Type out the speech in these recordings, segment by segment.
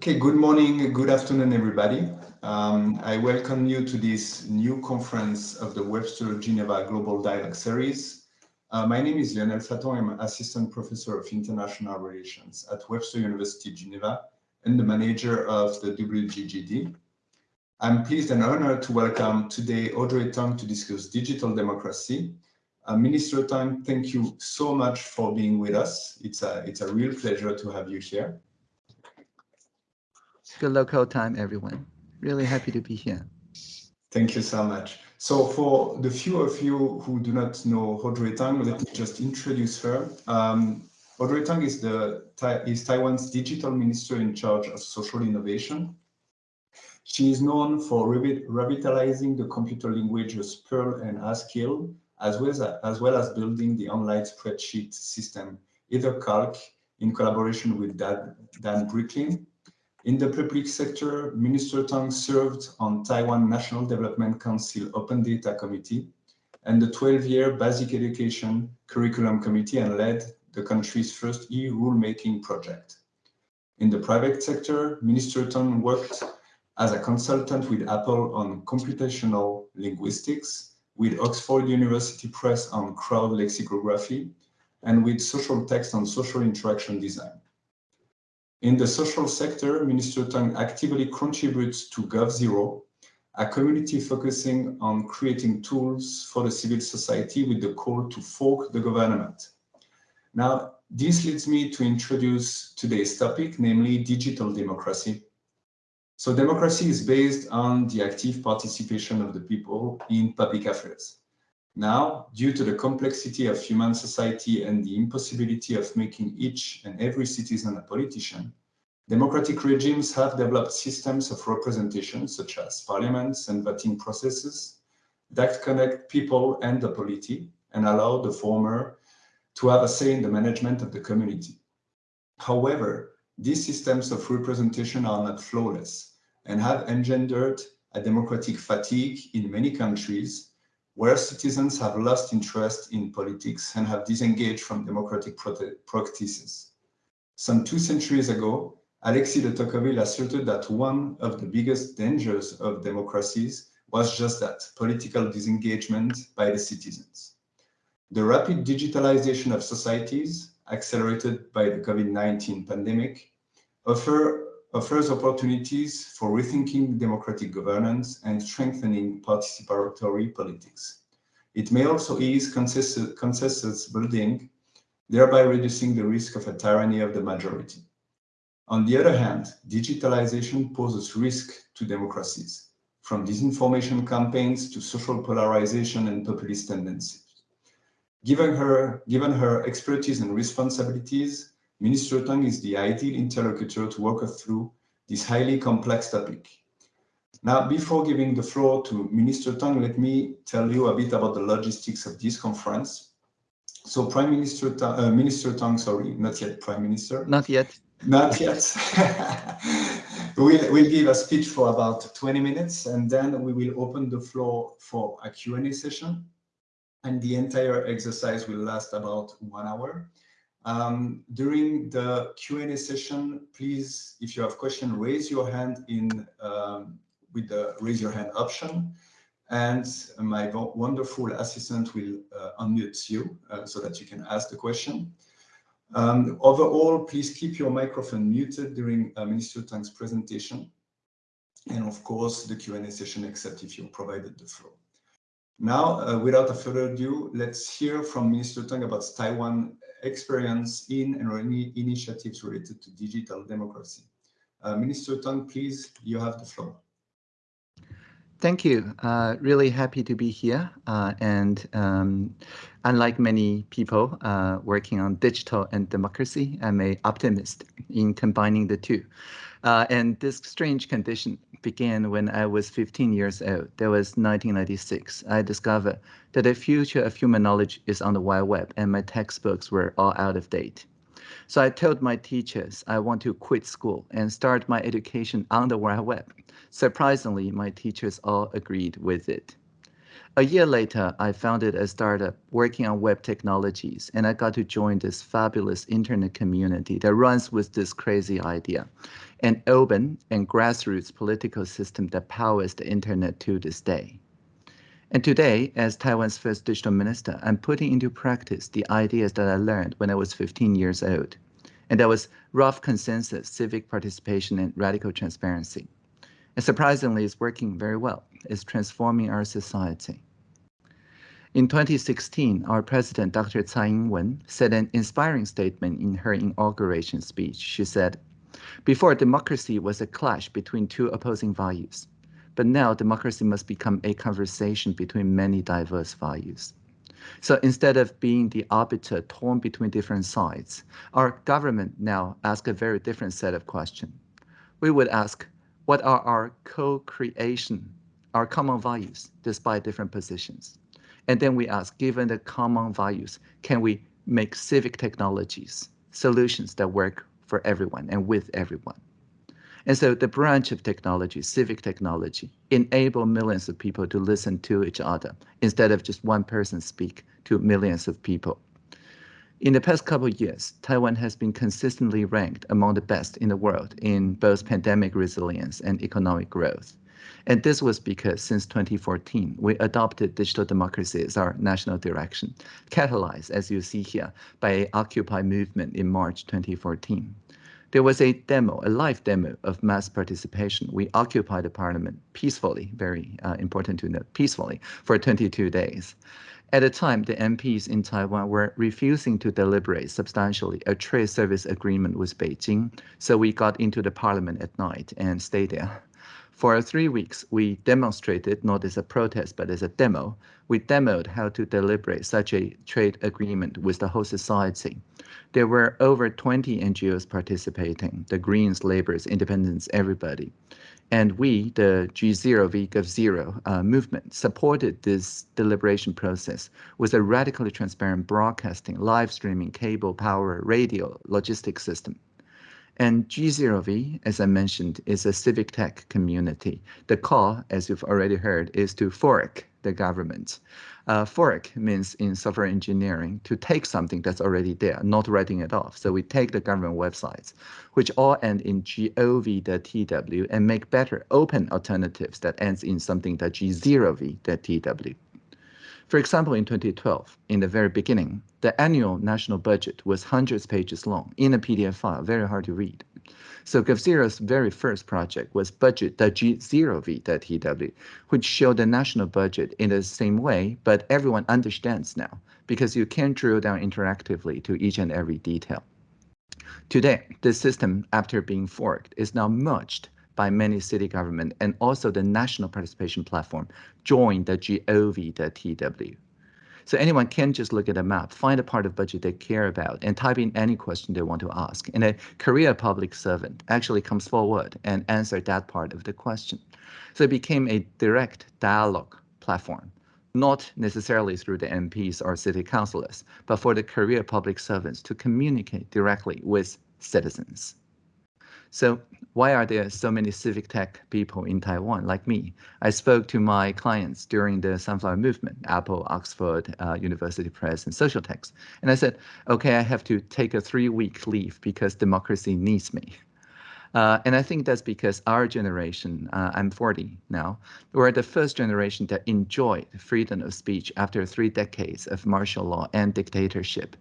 Okay, good morning, good afternoon, everybody. Um, I welcome you to this new conference of the Webster Geneva Global Dialogue Series. Uh, my name is Lionel Faton. I'm Assistant Professor of International Relations at Webster University Geneva and the manager of the WGGD. I'm pleased and honored to welcome today Audrey Tang to discuss digital democracy. Uh, Minister Tang, thank you so much for being with us. It's a, it's a real pleasure to have you here. Good local time, everyone. Really happy to be here. Thank you so much. So for the few of you who do not know Audrey Tang, let me just introduce her. Um, Audrey Tang is, the, is Taiwan's digital minister in charge of social innovation. She is known for revitalizing the computer languages Perl and Haskell, as well as, as well as building the online spreadsheet system, EtherCalc, in collaboration with Dan, Dan Bricklin, in the public sector, Minister Tang served on Taiwan National Development Council Open Data Committee and the 12-year Basic Education Curriculum Committee and led the country's first e-rulemaking project. In the private sector, Minister Tang worked as a consultant with Apple on computational linguistics, with Oxford University Press on crowd lexicography, and with Socialtext on social interaction design. In the social sector, Minister Tang actively contributes to GovZero, a community focusing on creating tools for the civil society with the call to fork the government. Now, this leads me to introduce today's topic, namely digital democracy. So democracy is based on the active participation of the people in public affairs. Now, due to the complexity of human society and the impossibility of making each and every citizen a politician, democratic regimes have developed systems of representation, such as parliaments and voting processes, that connect people and the polity and allow the former to have a say in the management of the community. However, these systems of representation are not flawless and have engendered a democratic fatigue in many countries where citizens have lost interest in politics and have disengaged from democratic practices. Some two centuries ago, Alexis de Tocqueville asserted that one of the biggest dangers of democracies was just that, political disengagement by the citizens. The rapid digitalization of societies, accelerated by the COVID-19 pandemic, offer, offers opportunities for rethinking democratic governance and strengthening participatory politics. It may also ease consensus, building, thereby reducing the risk of a tyranny of the majority. On the other hand, digitalization poses risk to democracies, from disinformation campaigns to social polarization and populist tendencies. Given her, given her expertise and responsibilities, Minister Tang is the ideal interlocutor to walk us through this highly complex topic. Now, before giving the floor to Minister Tang, let me tell you a bit about the logistics of this conference. So Prime Minister, Tang, uh, Minister Tang, sorry, not yet Prime Minister. Not yet. Not yet. we'll, we'll give a speech for about 20 minutes and then we will open the floor for a Q&A session. And the entire exercise will last about one hour. Um, during the Q&A session, please, if you have questions, raise your hand in um, with the raise your hand option. And my wonderful assistant will uh, unmute you uh, so that you can ask the question. Um, overall, please keep your microphone muted during uh, Minister Tang's presentation. And of course, the Q&A session, except if you provided the floor. Now, uh, without further ado, let's hear from Minister Tang about Taiwan experience in and any initiatives related to digital democracy. Uh, Minister Tang, please, you have the floor. Thank you. Uh, really happy to be here. Uh, and um, unlike many people uh, working on digital and democracy, I'm an optimist in combining the two. Uh, and this strange condition began when I was 15 years old. That was 1996. I discovered that the future of human knowledge is on the wide web, and my textbooks were all out of date. So I told my teachers I want to quit school and start my education on the web. Surprisingly, my teachers all agreed with it. A year later, I founded a startup working on web technologies, and I got to join this fabulous internet community that runs with this crazy idea, an open and grassroots political system that powers the internet to this day. And today, as Taiwan's first digital minister, I'm putting into practice the ideas that I learned when I was 15 years old. And that was rough consensus, civic participation, and radical transparency. And surprisingly, it's working very well. It's transforming our society. In 2016, our president, Dr. Tsai Ing-wen, said an inspiring statement in her inauguration speech. She said, before democracy was a clash between two opposing values, but now democracy must become a conversation between many diverse values. So instead of being the arbiter torn between different sides, our government now asks a very different set of questions. We would ask, what are our co-creation, our common values, despite different positions? And then we ask, given the common values, can we make civic technologies, solutions that work for everyone and with everyone? And so the branch of technology, civic technology, enable millions of people to listen to each other instead of just one person speak to millions of people. In the past couple of years, Taiwan has been consistently ranked among the best in the world in both pandemic resilience and economic growth. And this was because since 2014, we adopted digital democracy as our national direction, catalyzed, as you see here, by Occupy movement in March 2014. There was a demo, a live demo of mass participation. We occupied the parliament peacefully, very uh, important to note, peacefully, for 22 days. At the time, the MPs in Taiwan were refusing to deliberate substantially a trade service agreement with Beijing, so we got into the parliament at night and stayed there. For three weeks, we demonstrated, not as a protest, but as a demo, we demoed how to deliberate such a trade agreement with the whole society. There were over 20 NGOs participating, the Greens, Laborers, Independents, everybody. And we, the G0, VGov0 uh, movement, supported this deliberation process with a radically transparent broadcasting, live streaming, cable, power, radio, logistics system. And G0V, as I mentioned, is a civic tech community. The call, as you've already heard, is to fork the government. Uh, fork means in software engineering to take something that's already there, not writing it off. So we take the government websites, which all end in gov.tw and make better open alternatives that ends in something that g0v.tw. For example, in 2012, in the very beginning, the annual national budget was hundreds pages long in a PDF file, very hard to read. So GovZero's very first project was budget.g0v.tw, which showed the national budget in the same way, but everyone understands now because you can drill down interactively to each and every detail. Today, the system, after being forked, is now merged by many city government and also the national participation platform join the gov.tw. So anyone can just look at a map, find a part of budget they care about, and type in any question they want to ask. And a career public servant actually comes forward and answer that part of the question. So it became a direct dialogue platform, not necessarily through the MPs or city councilors, but for the career public servants to communicate directly with citizens. So why are there so many civic tech people in Taiwan like me? I spoke to my clients during the Sunflower Movement, Apple, Oxford, uh, University Press, and Socialtext. And I said, okay, I have to take a three-week leave because democracy needs me. Uh, and I think that's because our generation, uh, I'm 40 now, we're the first generation that enjoyed freedom of speech after three decades of martial law and dictatorship.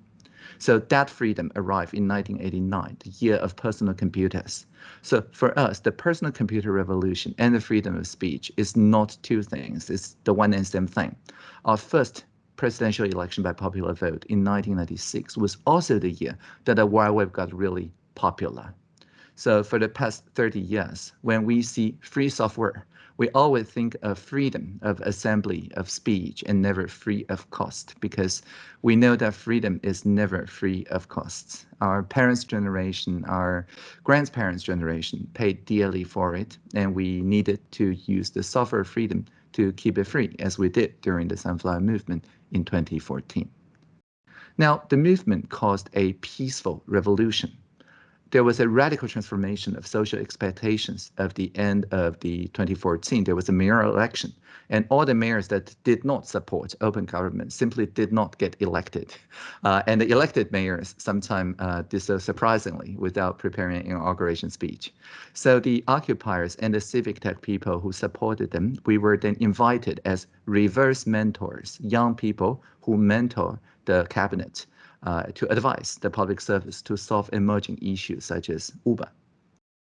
So that freedom arrived in 1989, the year of personal computers. So for us, the personal computer revolution and the freedom of speech is not two things, it's the one and same thing. Our first presidential election by popular vote in 1996 was also the year that the Wild Web got really popular. So for the past 30 years, when we see free software we always think of freedom of assembly, of speech, and never free of cost, because we know that freedom is never free of costs. Our parents' generation, our grandparents' generation paid dearly for it, and we needed to use the software freedom to keep it free, as we did during the Sunflower Movement in 2014. Now, the movement caused a peaceful revolution there was a radical transformation of social expectations of the end of the 2014. There was a mayor election and all the mayors that did not support open government simply did not get elected. Uh, and the elected mayors sometimes uh, did so surprisingly without preparing an inauguration speech. So the occupiers and the civic tech people who supported them, we were then invited as reverse mentors, young people who mentor the cabinet uh, to advise the public service to solve emerging issues such as Uber.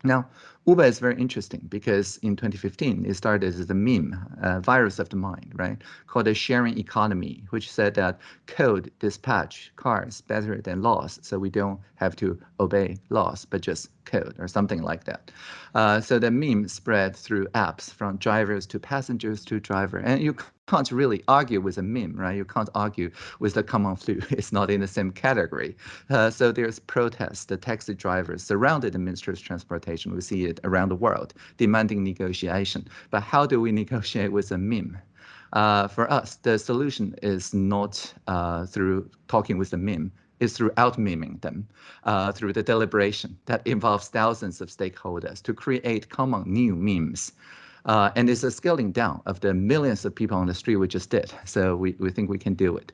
Now, Uber is very interesting because in 2015, it started as a meme, virus of the mind, right, called the sharing economy, which said that code dispatch cars better than laws, so we don't have to obey laws, but just code or something like that. Uh, so the meme spread through apps from drivers to passengers to driver, and you can't really argue with a meme, right? You can't argue with the common flu. It's not in the same category. Uh, so there's protests. The taxi drivers surrounded the Ministry of Transportation. We see it around the world, demanding negotiation. But how do we negotiate with a meme? Uh, for us, the solution is not uh, through talking with the meme, is through out-meming them, uh, through the deliberation that involves thousands of stakeholders to create common new memes. Uh, and it's a scaling down of the millions of people on the street we just did. So we, we think we can do it.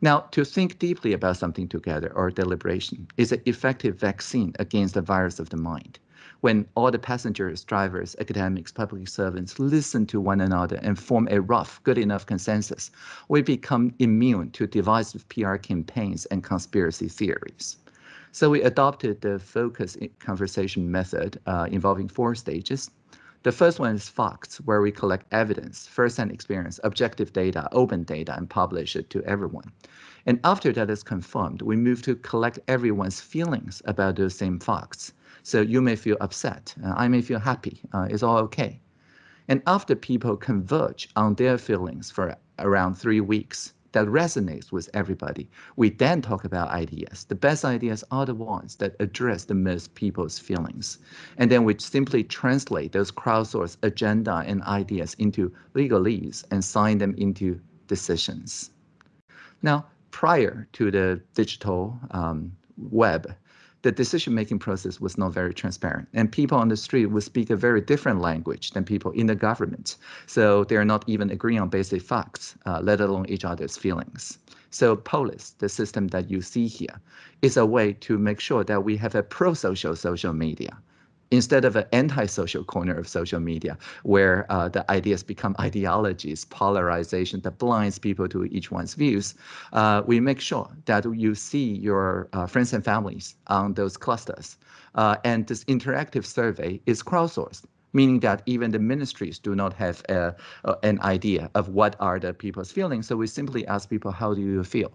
Now, to think deeply about something together or deliberation is an effective vaccine against the virus of the mind. When all the passengers, drivers, academics, public servants listen to one another and form a rough, good enough consensus, we become immune to divisive PR campaigns and conspiracy theories. So we adopted the focus conversation method uh, involving four stages the first one is facts, where we collect evidence, first-hand experience, objective data, open data, and publish it to everyone. And after that is confirmed, we move to collect everyone's feelings about those same facts. So you may feel upset, uh, I may feel happy, uh, it's all okay. And after people converge on their feelings for around three weeks, that resonates with everybody. We then talk about ideas. The best ideas are the ones that address the most people's feelings. And then we simply translate those crowdsourced agenda and ideas into legalese and sign them into decisions. Now, prior to the digital um, web, the decision-making process was not very transparent. And people on the street would speak a very different language than people in the government. So they're not even agreeing on basic facts, uh, let alone each other's feelings. So Polis, the system that you see here, is a way to make sure that we have a pro-social social media instead of an anti-social corner of social media where uh, the ideas become ideologies, polarization that blinds people to each one's views, uh, we make sure that you see your uh, friends and families on those clusters. Uh, and this interactive survey is crowdsourced meaning that even the ministries do not have a, an idea of what are the people's feelings. So we simply ask people, how do you feel?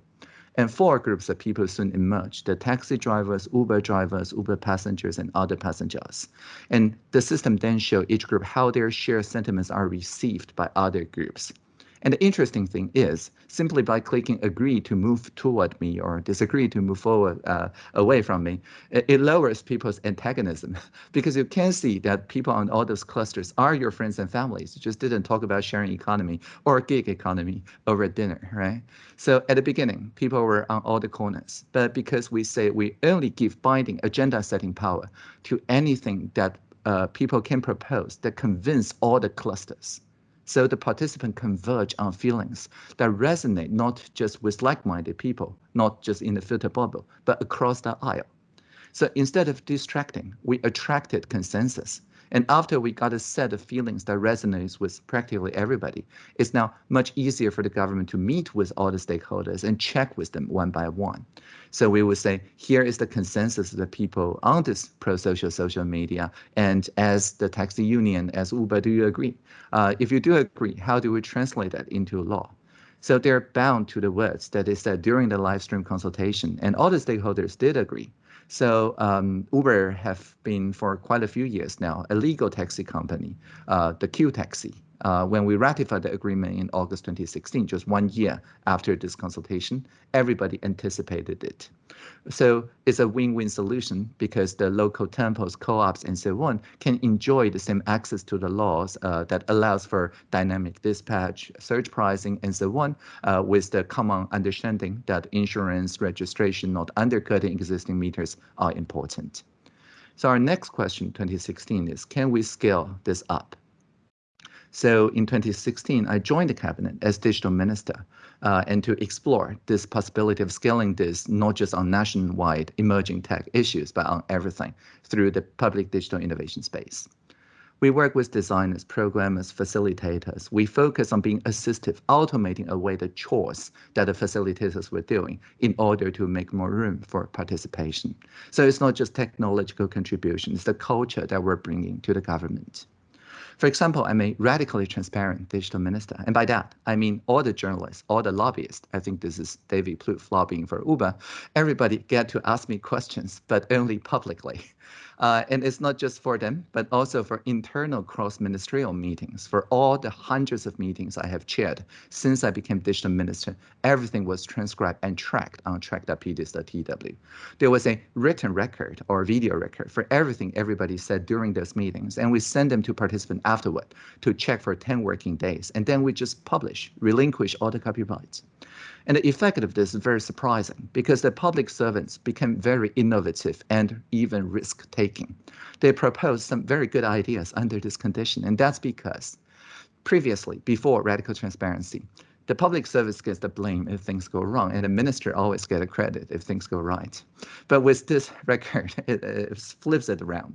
And four groups of people soon emerged, the taxi drivers, Uber drivers, Uber passengers, and other passengers. And the system then showed each group how their shared sentiments are received by other groups. And the interesting thing is, simply by clicking agree to move toward me or disagree to move forward uh, away from me, it, it, lowers people's antagonism because you can see that people on all those clusters are your friends and families. You just didn't talk about sharing economy or gig economy over dinner, right? So at the beginning, people were on all the corners, but because we say we only give binding agenda setting power to anything that uh, people can propose that convince all the clusters so the participant converge on feelings that resonate not just with like-minded people, not just in the filter bubble, but across the aisle. So instead of distracting, we attracted consensus and after we got a set of feelings that resonates with practically everybody, it's now much easier for the government to meet with all the stakeholders and check with them one by one. So we would say, here is the consensus of the people on this pro-social social media. And as the taxi union, as Uber, do you agree? Uh, if you do agree, how do we translate that into law? So they're bound to the words that they said during the live stream consultation, and all the stakeholders did agree. So um, Uber have been for quite a few years now a legal taxi company, uh, the Q Taxi. Uh, when we ratified the agreement in August 2016, just one year after this consultation, everybody anticipated it. So it's a win-win solution because the local temples, co-ops, and so on can enjoy the same access to the laws uh, that allows for dynamic dispatch, surge pricing, and so on, uh, with the common understanding that insurance registration not undercutting existing meters are important. So our next question, 2016, is can we scale this up? So in 2016, I joined the cabinet as digital minister uh, and to explore this possibility of scaling this not just on nationwide emerging tech issues, but on everything through the public digital innovation space. We work with designers, programmers, facilitators. We focus on being assistive, automating away the chores that the facilitators were doing in order to make more room for participation. So it's not just technological contribution, it's the culture that we're bringing to the government. For example, I'm a radically transparent digital minister. And by that, I mean all the journalists, all the lobbyists. I think this is David Plouffe lobbying for Uber. Everybody get to ask me questions, but only publicly. Uh, and it's not just for them, but also for internal cross-ministerial meetings. For all the hundreds of meetings I have chaired since I became digital minister, everything was transcribed and tracked on track.pdis.tw. There was a written record or video record for everything everybody said during those meetings, and we send them to participants afterward to check for 10 working days, and then we just publish, relinquish all the copyrights. And the effect of this is very surprising because the public servants became very innovative and even risk-taking. They proposed some very good ideas under this condition, and that's because previously, before radical transparency, the public service gets the blame if things go wrong, and the minister always gets the credit if things go right. But with this record, it, it flips it around.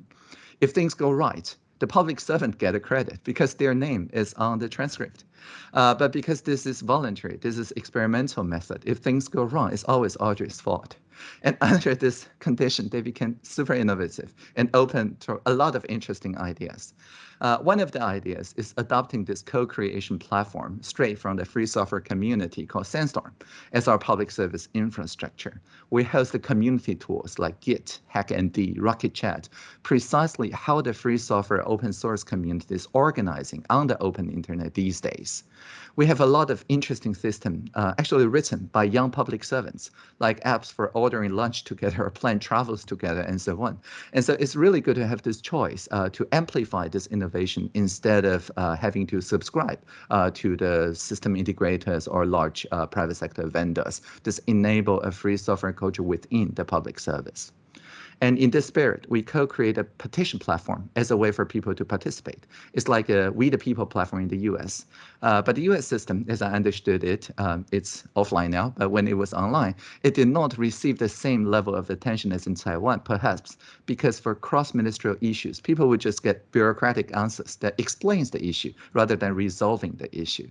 If things go right, the public servant get a credit because their name is on the transcript. Uh, but because this is voluntary, this is experimental method, if things go wrong, it's always Audrey's fault. And under this condition, they became super innovative and open to a lot of interesting ideas. Uh, one of the ideas is adopting this co-creation platform straight from the free software community called Sandstorm as our public service infrastructure. We host the community tools like Git, HackMD, RocketChat, precisely how the free software open source community is organizing on the open internet these days. We have a lot of interesting systems uh, actually written by young public servants, like apps for ordering lunch together or plan travels together and so on. And so it's really good to have this choice uh, to amplify this innovation instead of uh, having to subscribe uh, to the system integrators or large uh, private sector vendors. This enable a free software culture within the public service. And in this spirit, we co-create a petition platform as a way for people to participate. It's like a We the People platform in the US. Uh, but the US system, as I understood it, um, it's offline now, but when it was online, it did not receive the same level of attention as in Taiwan, perhaps because for cross-ministerial issues, people would just get bureaucratic answers that explains the issue rather than resolving the issue.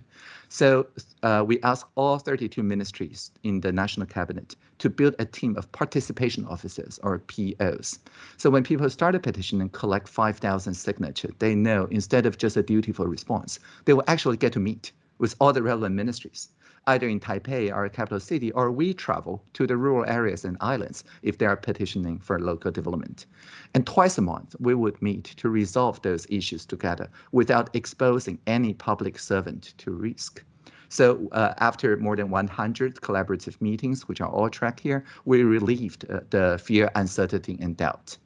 So uh, we asked all 32 ministries in the national cabinet to build a team of participation officers or POs. So when people start a petition and collect 5,000 signatures, they know instead of just a dutiful response, they will actually get to meet with all the relevant ministries, either in Taipei, our capital city, or we travel to the rural areas and islands if they are petitioning for local development. And twice a month, we would meet to resolve those issues together without exposing any public servant to risk. So uh, after more than 100 collaborative meetings, which are all tracked here, we relieved uh, the fear, uncertainty, and doubt.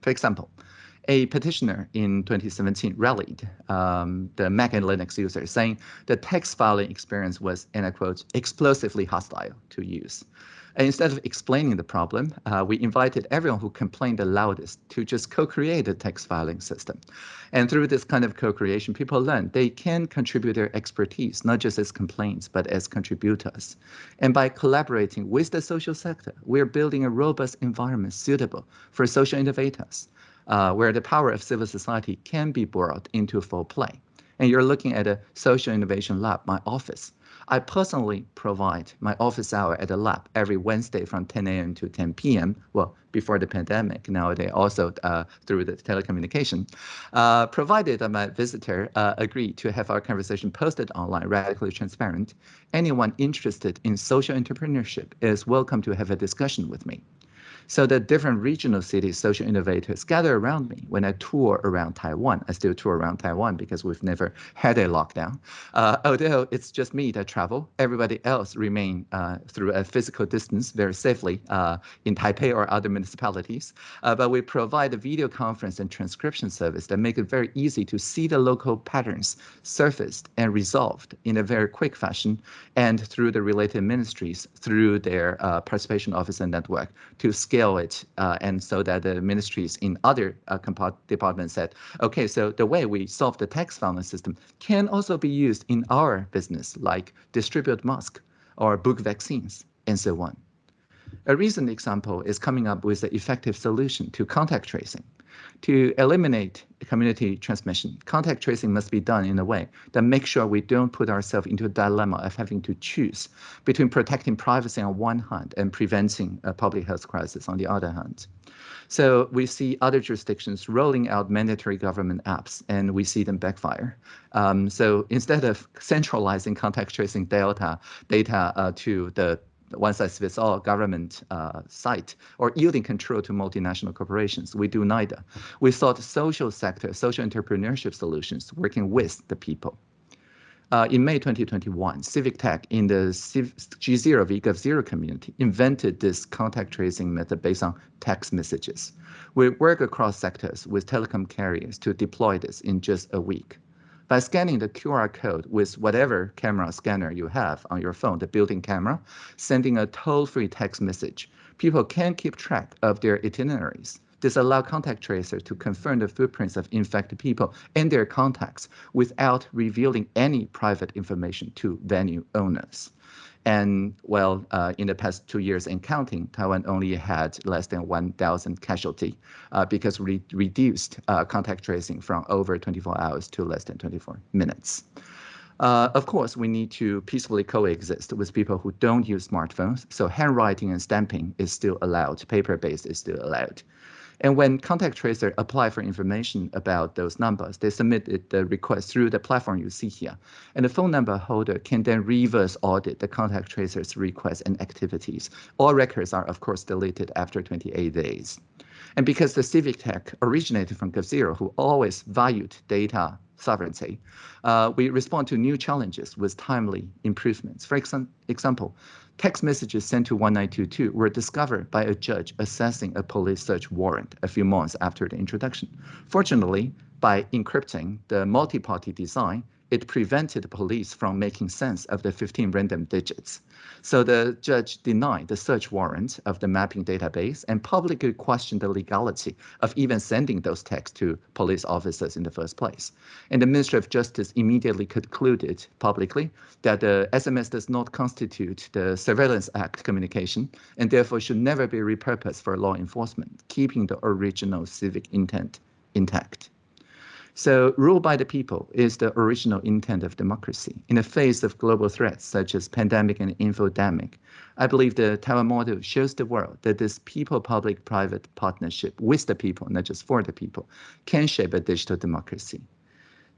For example, a petitioner in 2017 rallied um, the Mac and Linux users, saying the tax filing experience was, in I quote, explosively hostile to use. And instead of explaining the problem, uh, we invited everyone who complained the loudest to just co-create a tax filing system. And through this kind of co-creation, people learn they can contribute their expertise, not just as complaints, but as contributors. And by collaborating with the social sector, we're building a robust environment suitable for social innovators, uh, where the power of civil society can be brought into full play. And you're looking at a social innovation lab, my office, I personally provide my office hour at the lab every Wednesday from 10 a.m. to 10 p.m. Well, before the pandemic, nowadays also uh, through the telecommunication, uh, provided that my visitor uh, agree to have our conversation posted online, radically transparent. Anyone interested in social entrepreneurship is welcome to have a discussion with me. So the different regional cities, social innovators gather around me when I tour around Taiwan. I still tour around Taiwan because we've never had a lockdown. Uh, although it's just me that travel, everybody else remain uh, through a physical distance very safely uh, in Taipei or other municipalities. Uh, but we provide a video conference and transcription service that make it very easy to see the local patterns surfaced and resolved in a very quick fashion and through the related ministries through their uh, participation and network to scale it uh, and so that the ministries in other uh, departments said, okay, so the way we solve the tax filing system can also be used in our business, like distribute mask or book vaccines and so on. A recent example is coming up with an effective solution to contact tracing. To eliminate community transmission, contact tracing must be done in a way that makes sure we don't put ourselves into a dilemma of having to choose between protecting privacy on one hand and preventing a public health crisis on the other hand. So we see other jurisdictions rolling out mandatory government apps and we see them backfire. Um, so instead of centralizing contact tracing data, data uh, to the one size fits all government uh, site or yielding control to multinational corporations. We do neither. We sought social sector, social entrepreneurship solutions working with the people. Uh, in May 2021, Civic Tech in the G0 VGov Zero community invented this contact tracing method based on text messages. We work across sectors with telecom carriers to deploy this in just a week. By scanning the QR code with whatever camera scanner you have on your phone, the built-in camera, sending a toll-free text message, people can keep track of their itineraries. This allows contact tracers to confirm the footprints of infected people and their contacts without revealing any private information to venue owners. And well, uh, in the past two years and counting, Taiwan only had less than 1,000 casualty uh, because we reduced uh, contact tracing from over 24 hours to less than 24 minutes. Uh, of course, we need to peacefully coexist with people who don't use smartphones. So handwriting and stamping is still allowed. Paper-based is still allowed. And when contact tracer apply for information about those numbers, they submit the request through the platform you see here. And the phone number holder can then reverse audit the contact tracer's requests and activities. All records are, of course, deleted after 28 days. And because the Civic Tech originated from GovZero, who always valued data sovereignty, uh, we respond to new challenges with timely improvements. For example, text messages sent to 1922 were discovered by a judge assessing a police search warrant a few months after the introduction. Fortunately, by encrypting the multi-party design, it prevented police from making sense of the 15 random digits. So the judge denied the search warrant of the mapping database and publicly questioned the legality of even sending those texts to police officers in the first place. And the Ministry of Justice immediately concluded publicly that the SMS does not constitute the Surveillance Act communication and therefore should never be repurposed for law enforcement, keeping the original civic intent intact. So rule by the people is the original intent of democracy. In the face of global threats such as pandemic and infodemic, I believe the Taiwan model shows the world that this people-public-private partnership with the people, not just for the people, can shape a digital democracy.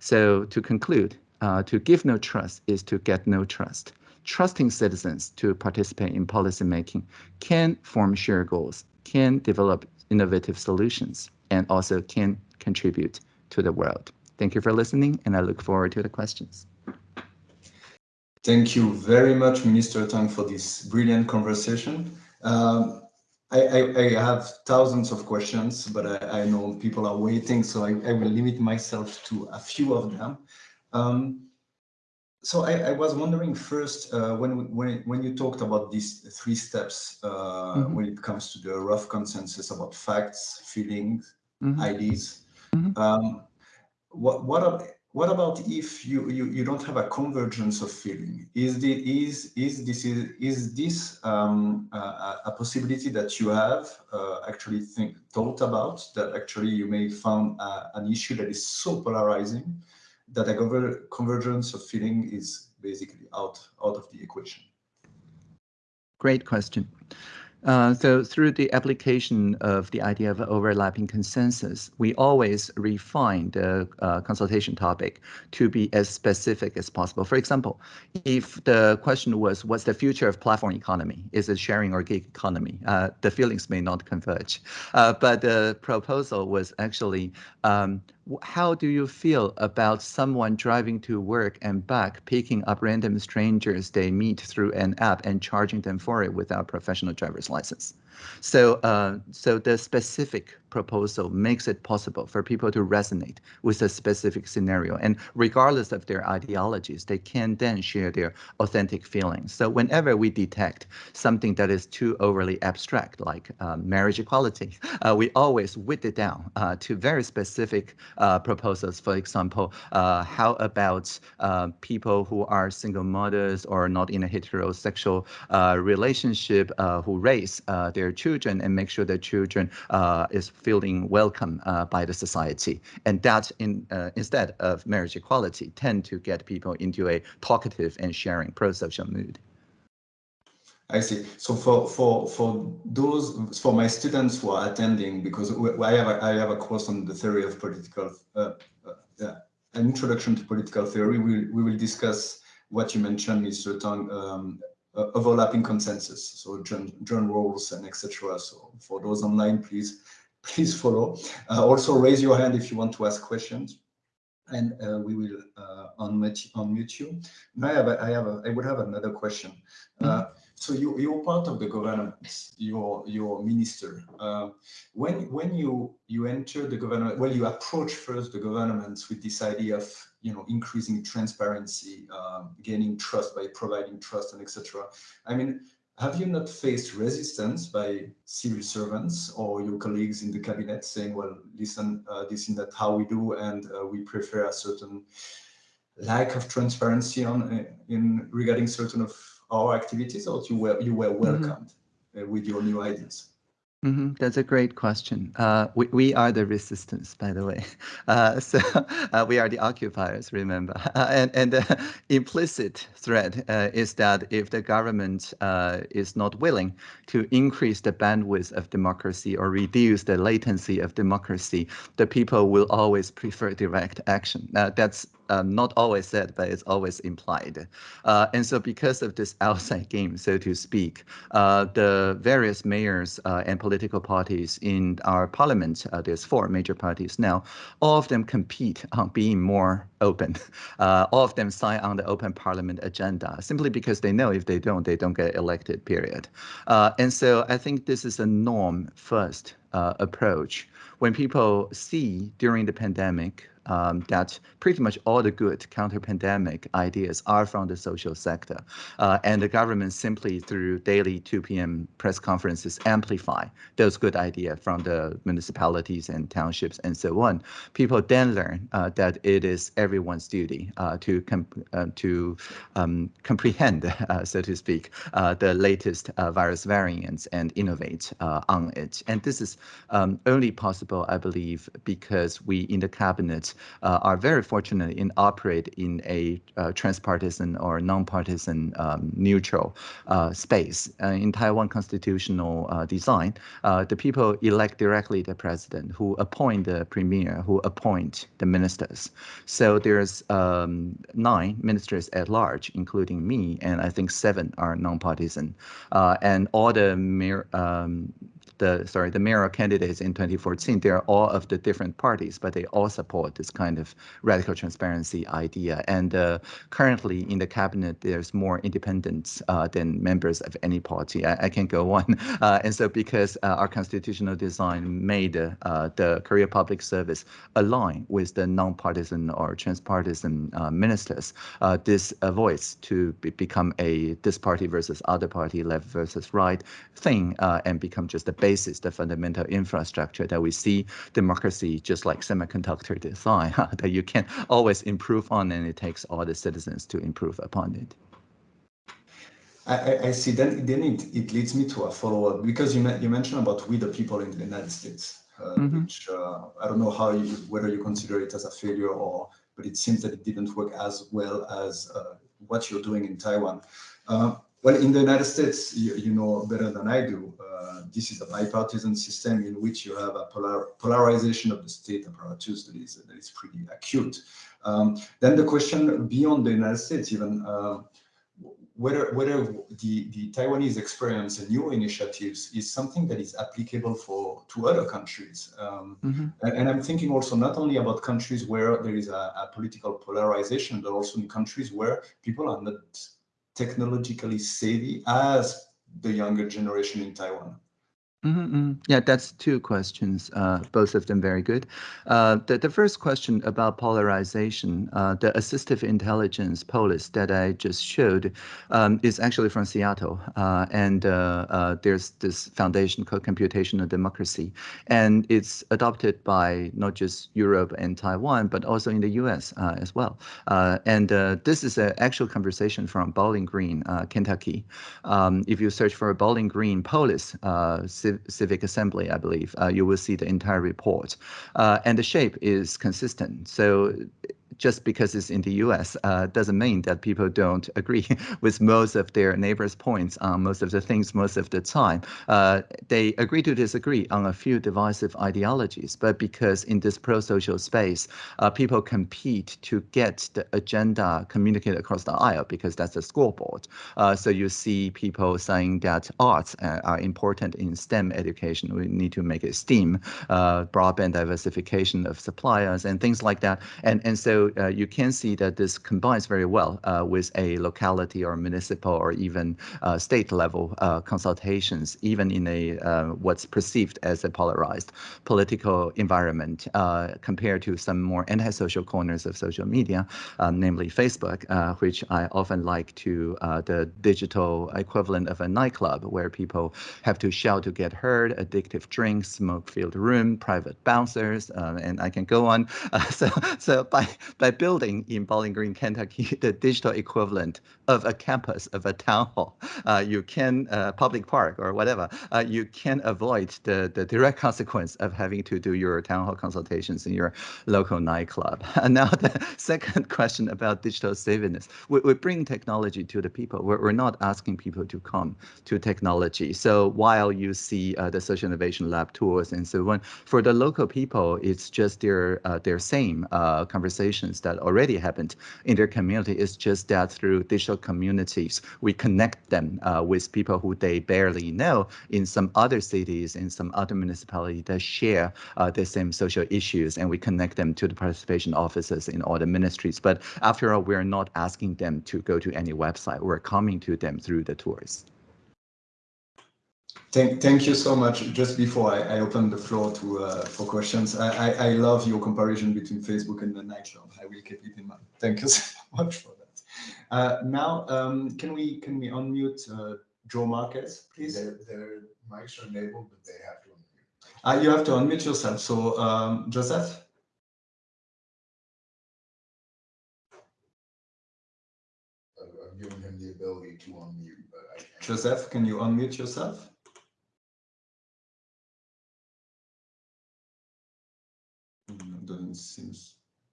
So to conclude, uh, to give no trust is to get no trust. Trusting citizens to participate in policymaking can form shared goals, can develop innovative solutions, and also can contribute to the world. Thank you for listening, and I look forward to the questions. Thank you very much, Minister Tang, for this brilliant conversation. Um, I, I, I, have thousands of questions, but I, I know people are waiting, so I, will limit myself to a few of them. Um, so I, was wondering first, uh, when, when, when you talked about these three steps, uh, mm -hmm. when it comes to the rough consensus about facts, feelings, mm -hmm. IDs, Mm -hmm. um, what what what about if you, you you don't have a convergence of feeling? Is the is is this is is this um, a, a, possibility that you have uh, actually think thought about that actually you may found uh, an issue that is so polarizing that a convergence of feeling is basically out out of the equation? Great question. Uh, so through the application of the idea of overlapping consensus, we always refine the uh, consultation topic to be as specific as possible. For example, if the question was, what's the future of platform economy? Is it sharing or gig economy? Uh, the feelings may not converge. Uh, but the proposal was actually um, how do you feel about someone driving to work and back, picking up random strangers they meet through an app and charging them for it without professional driver's license? license. So, uh, so the specific proposal makes it possible for people to resonate with a specific scenario. And regardless of their ideologies, they can then share their authentic feelings. So whenever we detect something that is too overly abstract, like um, marriage equality, uh, we always whip it down uh, to very specific uh, proposals. For example, uh, how about uh, people who are single mothers or not in a heterosexual uh, relationship who raise their children and make sure their children is feeling welcome uh, by the society. And that in, uh, instead of marriage equality tend to get people into a talkative and sharing pro-social mood. I see. So for for for those for my students who are attending, because I have a, I have a course on the theory of political, uh, uh, an introduction to political theory. We we will discuss what you mentioned, Mr. Tang, um, uh, overlapping consensus. So John John Rawls and etc. So for those online, please please follow. Uh, also raise your hand if you want to ask questions and uh, we will uh, unmute, unmute you. Now I have, a, I have, a, I would have another question. Mm -hmm. so you, you're part of the government, you're, you're minister. Uh, when, when you, you enter the government, well, you approach first the government with this idea of, you know, increasing transparency, uh, gaining trust by providing trust and etc. I mean, have you not faced resistance by civil servants or your colleagues in the cabinet saying, well, listen, uh, this is not how we do, and uh, we prefer a certain lack of transparency on uh, in regarding certain of our activities, or you were you were mm-hmm. welcomed mm -hmm. with your new ideas? Mm -hmm. That's a great question. Uh, we, we are the resistance, by the way. Uh, so uh, we are the occupiers, remember. and and the implicit threat uh, is that if the government uh, is not willing to increase the bandwidth of democracy or reduce the latency of democracy, the people will always prefer direct action. that's um, not always said, but it's always implied. Uh, and so because of this outside game, so to speak, uh, the various mayors uh, and political parties in our parliament, uh, there's four major parties now, all of them compete on being more open. Uh, all of them sign on the open parliament agenda, simply because they know if they don't, they don't get elected, period. Uh, and so I think this is a norm first approach. When people see during the pandemic um, that pretty much all the good counter-pandemic ideas are from the social sector. Uh, and the government simply through daily 2 p.m. press conferences amplify those good ideas from the municipalities and townships and so on. People then learn uh, that it is everyone's duty uh, to uh, to um, comprehend, uh, so to speak, uh, the latest virus variants and innovate on it. And this is um, only possible, I believe, because we in the cabinet uh, are very fortunate in operate in a uh, transpartisan or nonpartisan um, neutral uh, space. in Taiwan constitutional design, the people elect directly the president, who appoint the premier, who appoint the ministers. So there's um, nine ministers at large, including me, and I think seven are nonpartisan. Uh, and all the mayor, um, the sorry the mayoral candidates in 2014 they're all of the different parties but they all support this kind of radical transparency idea. And uh, currently in the cabinet there's more independents uh, than members of any party. I, I can go on. Uh, and so because uh, our constitutional design made uh, the career Public Service align with the non-partisan or transpartisan uh, ministers this avoids to be become a this party versus other party left versus right thing and become just a basis, the fundamental infrastructure that we see democracy just like semiconductor design that you can always improve on and it takes all the citizens to improve upon it. I, I see. Then, then it, it leads me to a follow-up because you you mentioned about we the people in the United States, uh, mm -hmm. which uh, I don't know how you whether you consider it as a failure or, but it seems that it didn't work as well as uh, what you're doing in Taiwan. Uh, well, in the United States, you, you know better than I do. Uh, this is a bipartisan system in which you have a polar, polarization of the state apparatus that is, that is pretty acute. Um, then the question beyond the United States, even uh, whether whether the the Taiwanese experience and new initiatives is something that is applicable for to other countries. Um, mm -hmm. and, and, I'm thinking also not only about countries where there is a, a, political polarization, but also in countries where people are not technologically savvy as the younger generation in Taiwan. Mm -hmm. Yeah, that's two questions, uh, both of them very good. Uh, the, the first question about polarization, uh, the assistive intelligence polis that I just showed um, is actually from Seattle. Uh, and uh, uh, there's this foundation called Computational Democracy. And it's adopted by not just Europe and Taiwan, but also in the US as well. and this is an actual conversation from Bowling Green, Kentucky. Um, if you search for Bowling Green polis, Civic Assembly, I believe, uh, you will see the entire report. Uh, and the shape is consistent. So just because it's in the US uh, doesn't mean that people don't agree with most of their neighbors' points on most of the things most of the time. Uh, they agree to disagree on a few divisive ideologies, but because in this pro-social space, uh, people compete to get the agenda communicated across the aisle because that's the scoreboard. Uh, so you see people saying that arts uh, are important in STEM education. We need to make it STEAM, uh, broadband diversification of suppliers and things like that. And, and so uh, you can see that this combines very well uh, with a locality or municipal or even uh, state level uh, consultations, even in a uh, what's perceived as a polarized political environment uh, compared to some more antisocial corners of social media, namely Facebook, which I often like to the digital equivalent of a nightclub where people have to shout to get heard, addictive drinks, smoke-filled room, private bouncers, and I can go on. so, so by by building in Bowling Green, Kentucky, the digital equivalent of a campus, of a town hall, uh, you can, uh, public park or whatever, uh, you can avoid the, the direct consequence of having to do your town hall consultations in your local nightclub. And now the second question about digital savviness. We, we bring technology to the people. We're, we're not asking people to come to technology. So while you see the social innovation lab tours and so on, for the local people, it's just their, their same uh, conversation that already happened in their community. It's just that through digital communities, we connect them uh, with people who they barely know in some other cities, in some other municipalities that share uh, the same social issues, and we connect them to the participation offices in all the ministries. But after all, we're not asking them to go to any website. We're coming to them through the tours. Thank, thank you so much. Just before I, I open the floor to uh, for questions, I, I, I, love your comparison between Facebook and the nightclub. I will keep it in mind. Thank you so much for that. Uh, now, um, can we can we unmute uh, Joe Marquez, please? Their, their mics are enabled, but they have to unmute. Uh, you have to unmute yourself. So, um, Joseph. I've given him the ability to unmute, but I. can't. Joseph, can you unmute yourself? doesn't seem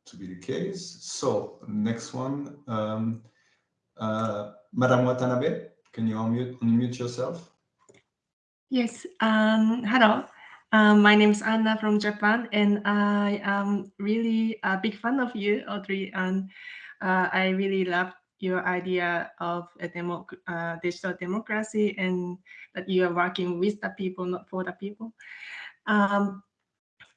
to be the case. So next one, um, uh, Madam Watanabe, can you unmute, unmute yourself? Yes, um, hello. Um, my name is Anna from Japan, and I am really a big fan of you, Audrey, and uh, I really love your idea of a demo, uh, digital democracy and that you are working with the people, not for the people. Um,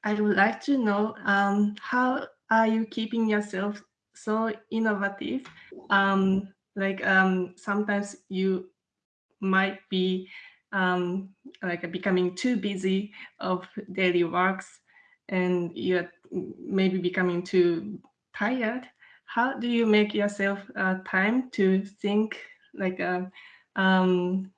I would like to know um, how are you keeping yourself so innovative? Um, like um, sometimes you might be um, like becoming too busy of daily works and you're maybe becoming too tired. How do you make yourself uh, time to think like uh, um,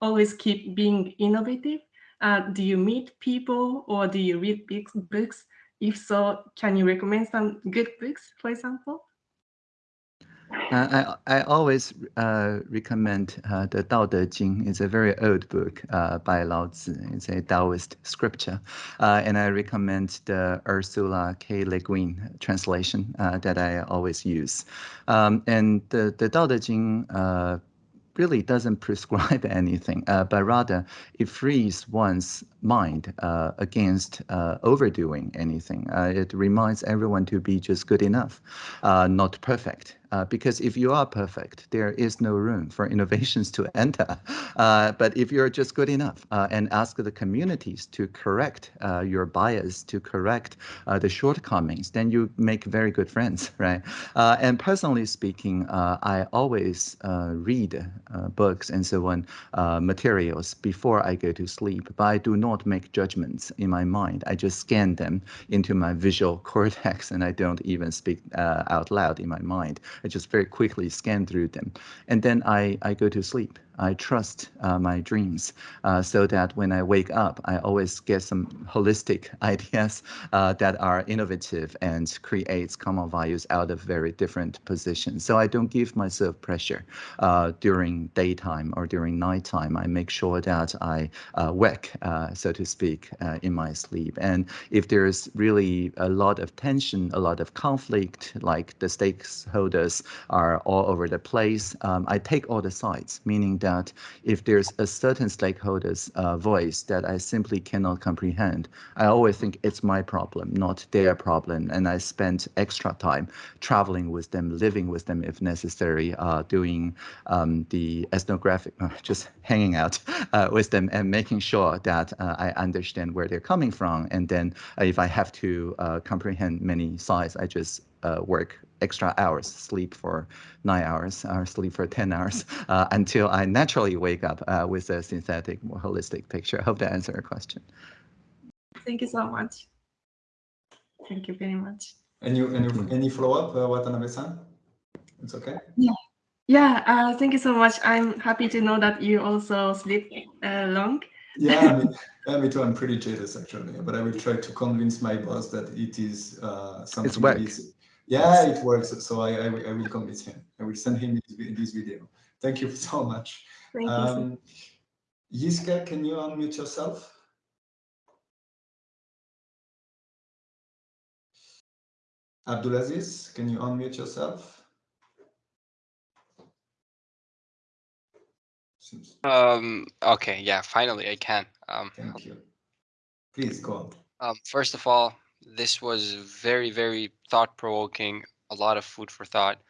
always keep being innovative? Uh, do you meet people or do you read books? If so, can you recommend some good books, for example? Uh, I, I always uh, recommend uh, the Tao Te Ching. It's a very old book uh, by Lao Tzu. It's a Taoist scripture. Uh, and I recommend the Ursula K. Le Guin translation uh, that I always use. Um, and the, the Tao Te Ching really doesn't prescribe anything, uh, but rather it frees one's mind uh, against uh, overdoing anything. Uh, it reminds everyone to be just good enough, uh, not perfect. Uh, because if you are perfect, there is no room for innovations to enter. Uh, but if you're just good enough uh, and ask the communities to correct uh, your bias, to correct uh, the shortcomings, then you make very good friends, right? and personally speaking, I always read books and so on, materials before I go to sleep, but I do not make judgments in my mind. I just scan them into my visual cortex and I don't even speak uh, out loud in my mind. I just very quickly scan through them. And then I, I go to sleep. I trust uh, my dreams uh, so that when I wake up, I always get some holistic ideas uh, that are innovative and creates common values out of very different positions. So I don't give myself pressure uh, during daytime or during nighttime. I make sure that I uh, wake, uh, so to speak, in my sleep. And if there's really a lot of tension, a lot of conflict, like the stakeholders are all over the place, um, I take all the sides, meaning that if there's a certain stakeholder's uh, voice that I simply cannot comprehend, I always think it's my problem, not their problem. And I spend extra time traveling with them, living with them if necessary, uh, doing um, the ethnographic, uh, just hanging out uh, with them and making sure that uh, I understand where they're coming from. And then uh, if I have to comprehend many sides, I just work extra hours, sleep for nine hours or sleep for 10 hours uh, until I naturally wake up uh, with a synthetic, more holistic picture. I hope that answered your question. Thank you so much. Thank you very much. Any, any, any follow-up, uh, Watanabe-san? It's okay? Yeah. Yeah, uh, thank you so much. I'm happy to know that you also sleep uh, long. yeah, me, yeah, me too. I'm pretty jealous actually, but I will try to convince my boss that it is uh, something. It's work. Yeah, it works. So I, I, I, will convince him. I will send him this, this video. Thank you so much. Thank um, you. Yiska, can you unmute yourself? Abdulaziz, can you unmute yourself? Um, okay, yeah, finally I can. Um, Thank you. Please go on. Um, first of all, this was very, very thought provoking, a lot of food for thought.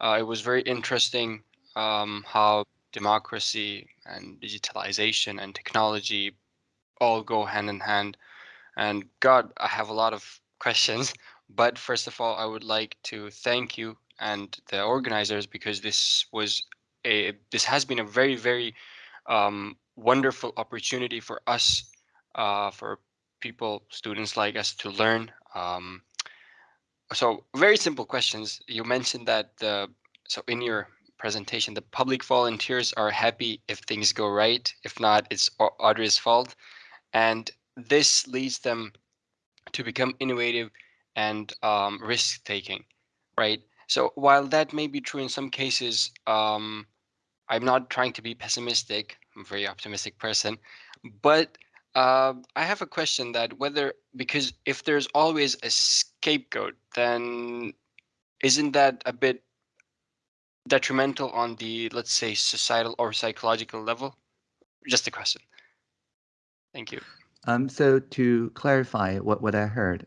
Uh, it was very interesting um, how democracy and digitalization and technology all go hand in hand. And God, I have a lot of questions. But first of all, I would like to thank you and the organizers because this was a this has been a very very um, wonderful opportunity for us uh, for people, students like us to learn. Um, so very simple questions. You mentioned that the so in your presentation, the public volunteers are happy if things go right. If not, it's Audrey's fault. And this leads them to become innovative and um, risk taking, right? So while that may be true in some cases, um, I'm not trying to be pessimistic. I'm a very optimistic person, but uh, I have a question that whether because if there's always a scapegoat, then isn't that a bit detrimental on the let's say societal or psychological level? Just a question. Thank you. Um, so to clarify what, what I heard,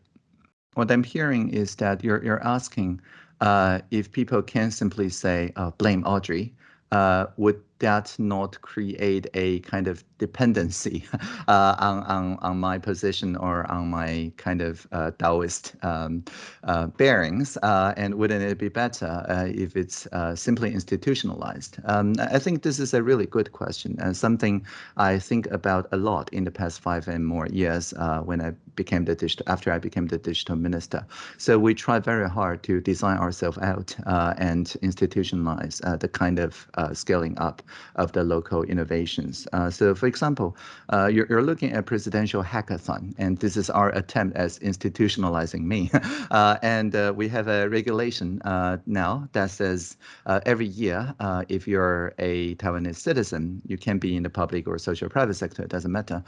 what I'm hearing is that you're you're asking uh, if people can simply say uh, blame Audrey, uh, would that not create a kind of dependency uh, on, on, on my position or on my kind of uh, Taoist um, uh, bearings? Uh, and wouldn't it be better uh, if it's uh, simply institutionalized? Um, I think this is a really good question and something I think about a lot in the past five and more years when I became the digital, after I became the digital minister. So we try very hard to design ourselves out and institutionalize the kind of scaling up of the local innovations. Uh, so for example, uh, you're, you're, looking at presidential hackathon, and this is our attempt as institutionalizing me. Uh, and we have a regulation now that says every year, if you're a Taiwanese citizen, you can be in the public or social private sector, it doesn't matter.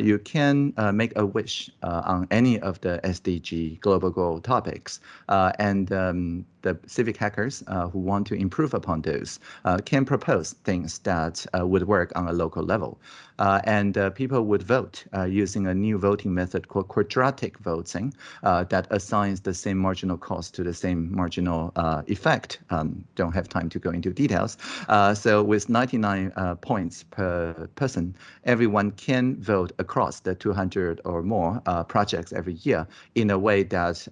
you can make a wish on any of the SDG global goal topics. and um, the civic hackers uh, who want to improve upon those uh, can propose things things that would work on a local level. Uh, and uh, people would vote uh, using a new voting method called quadratic voting that assigns the same marginal cost to the same marginal effect. Um, don't have time to go into details. so with 99 points per person, everyone can vote across the 200 or more projects every year in a way that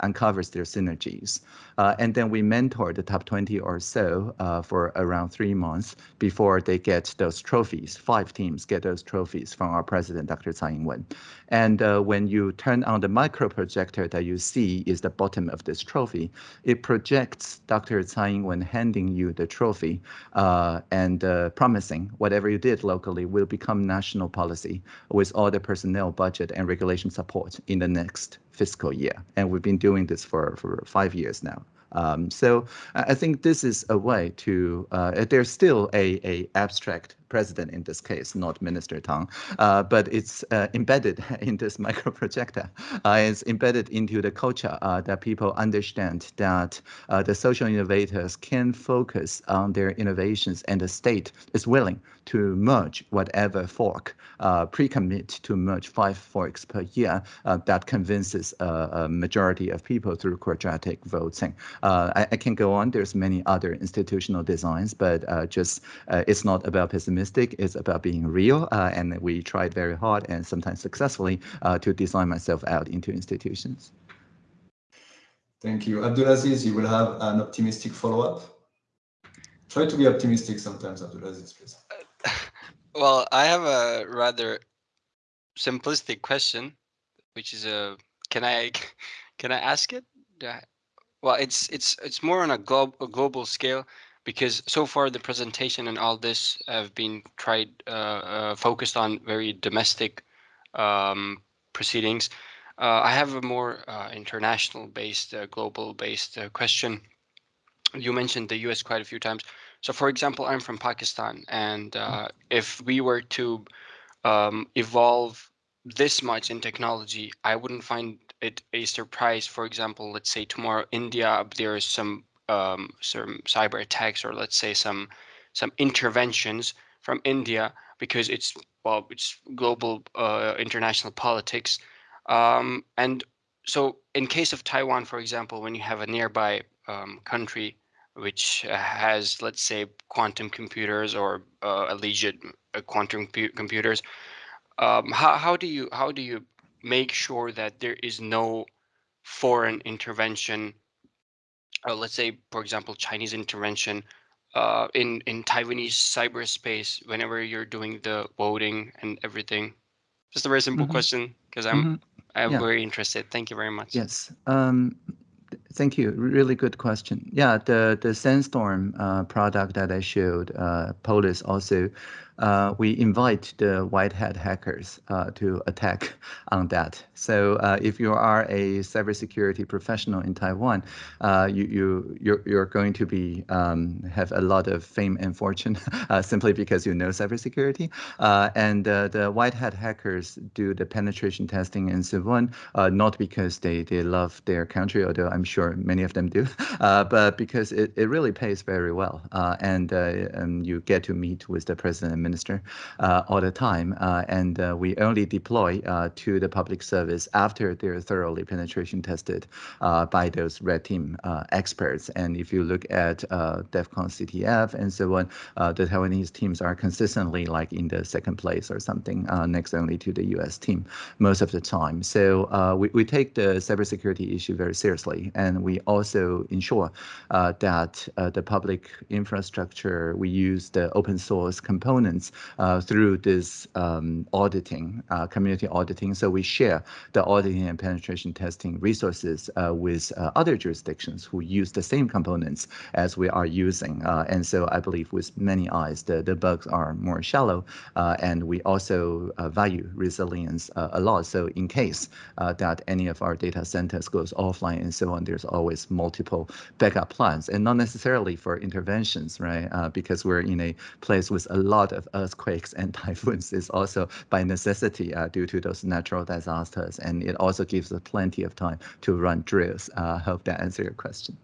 uncovers their synergies. Uh, and then we mentor the top 20 or so uh, for around three months before they get those trophies. Five teams get those trophies from our president, Dr. Tsai Ing-wen. And uh, when you turn on the micro projector that you see is the bottom of this trophy, it projects Dr. Tsai Ing-wen handing you the trophy uh, and uh, promising whatever you did locally will become national policy with all the personnel budget and regulation support in the next fiscal year. And we've been doing this for, for five years now. Um, so I think this is a way to, uh, there's still a, a abstract president in this case, not Minister Tang, uh, but it's uh, embedded in this microprojector. Uh, it's embedded into the culture uh, that people understand that uh, the social innovators can focus on their innovations and the state is willing to merge whatever fork, uh, pre-commit to merge five forks per year that convinces a majority of people through quadratic voting. I, I, can go on, there's many other institutional designs, but just it's not about pessimism optimistic. It's about being real. Uh, and we tried very hard and sometimes successfully uh, to design myself out into institutions. Thank you. Abdulaziz, you will have an optimistic follow-up. Try to be optimistic sometimes, Abdulaziz, please. well, I have a rather simplistic question, which is a can I can I ask it? Well, it's it's it's more on a, glo a global scale because so far the presentation and all this have been tried uh, uh, focused on very domestic um, proceedings. Uh, I have a more uh, international based, uh, global based uh, question. You mentioned the US quite a few times. So for example, I'm from Pakistan and if we were to um, evolve this much in technology, I wouldn't find it a surprise. For example, let's say tomorrow India, there is some um, some cyber attacks or let's say some some interventions from India because it's well it's global uh, international politics. Um, and so in case of Taiwan for example when you have a nearby um, country which has let's say quantum computers or uh, alleged uh, quantum computers um, how, how do you how do you make sure that there is no foreign intervention uh, let's say, for example, Chinese intervention uh, in in Taiwanese cyberspace whenever you're doing the voting and everything? Just a very simple mm -hmm. question because I'm mm -hmm. I'm yeah. very interested. Thank you very much. Yes. Um, thank you. Really good question. Yeah, the the Sandstorm uh, product that I showed, uh, Polis also uh, we invite the white hat hackers uh, to attack on that. So uh, if you are a cybersecurity professional in Taiwan, uh, you you you're, you're going to be um, have a lot of fame and fortune uh, simply because you know cybersecurity. And the white hat hackers do the penetration testing and so on, not because they they love their country, although I'm sure many of them do, but because it, it really pays very well. and, and you get to meet with the president minister uh, all the time. Uh, and uh, we only deploy uh, to the public service after they're thoroughly penetration tested uh, by those red team uh, experts. And if you look at DEFCON CTF and so on, the Taiwanese teams are consistently like in the second place or something, next only to the US team most of the time. So we, we take the cybersecurity issue very seriously. And we also ensure that the public infrastructure, we use the open source components uh, through this um, auditing, uh, community auditing. So we share the auditing and penetration testing resources uh, with other jurisdictions who use the same components as we are using. and so I believe with many eyes, the, the bugs are more shallow and we also value resilience a lot. So in case that any of our data centers goes offline and so on, there's always multiple backup plans and not necessarily for interventions, right? Uh, because we're in a place with a lot of earthquakes and typhoons is also by necessity uh, due to those natural disasters. And it also gives us plenty of time to run drills. I uh, hope that answers your question.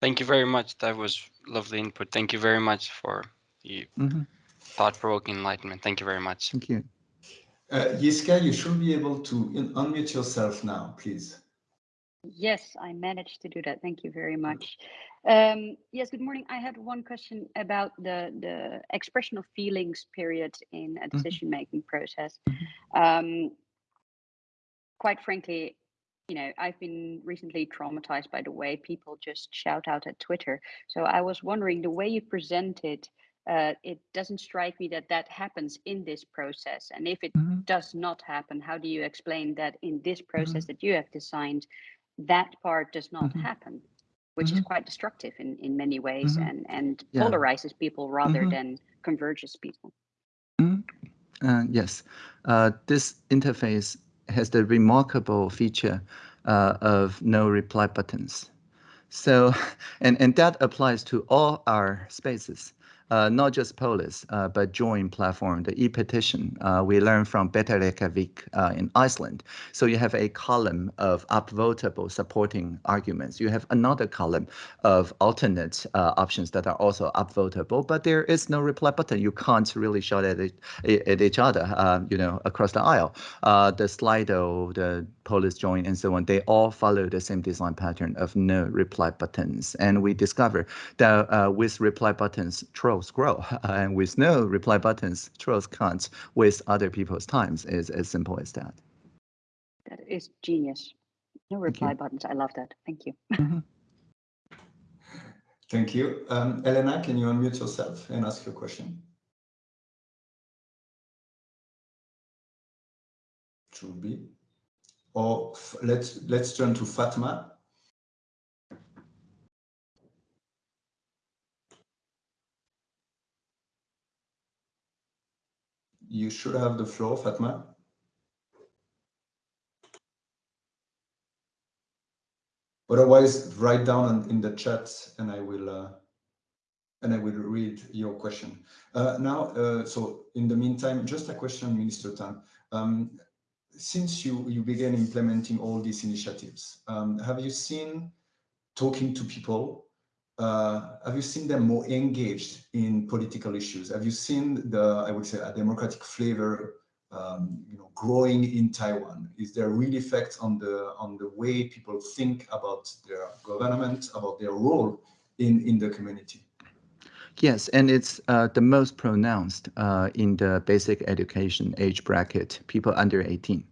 Thank you very much. That was lovely input. Thank you very much for the Mhm. thought-provoking enlightenment. Thank you very much. Thank you. Uh, Yiska, you should be able to unmute yourself now, please. Yes, I managed to do that. Thank you very much. Um, yes, good morning. I had one question about the, the expression of feelings period in a decision-making process. Um, quite frankly, you know, I've been recently traumatized by the way people just shout out at Twitter. So I was wondering the way you present it, uh, it doesn't strike me that that happens in this process. And if it Mhm. does not happen, how do you explain that in this process that you have designed, that part does not Mhm. happen, which is quite destructive in, in many ways Mhm. and, and Yeah. polarizes people rather Mhm. than converges people. Uh, yes, uh, this interface has the remarkable feature uh, of no reply buttons. So, and, and that applies to all our spaces, not just Polis, uh, but join platform, the e-petition. Uh, we learned from Better Reykjavik uh, in Iceland. So you have a column of upvotable supporting arguments. You have another column of alternate uh, options that are also upvotable, but there is no reply button. You can't really shout at, it, at each other, uh, you know, across the aisle. Uh, the Slido, the Polis join, and so on, they all follow the same design pattern of no reply buttons. And we discover that uh, with reply buttons, trolls grow, and with no reply buttons, trolls can't waste other people's times. It's as simple as that. That is genius. No reply buttons. I love that. Thank you. Thank you. Um, Elena, can you unmute yourself and ask your question? Should be. Or f- let's let's turn to Fatma. You should have the floor, Fatma. Otherwise, write down in- the chat and I will uh, and I will read your question. Uh, now, uh, so in the meantime, just a question, Minister Tang. Um, since you, you began implementing all these initiatives, um, have you seen talking to people, uh, have you seen them more engaged in political issues? Have you seen the, I would say, a democratic flavor, um, you know, growing in Taiwan? Is there real effect on the on the way people think about their government, about their role in in the community? Yes, and it's uh, the most pronounced uh, in the basic education age bracket, people under 18.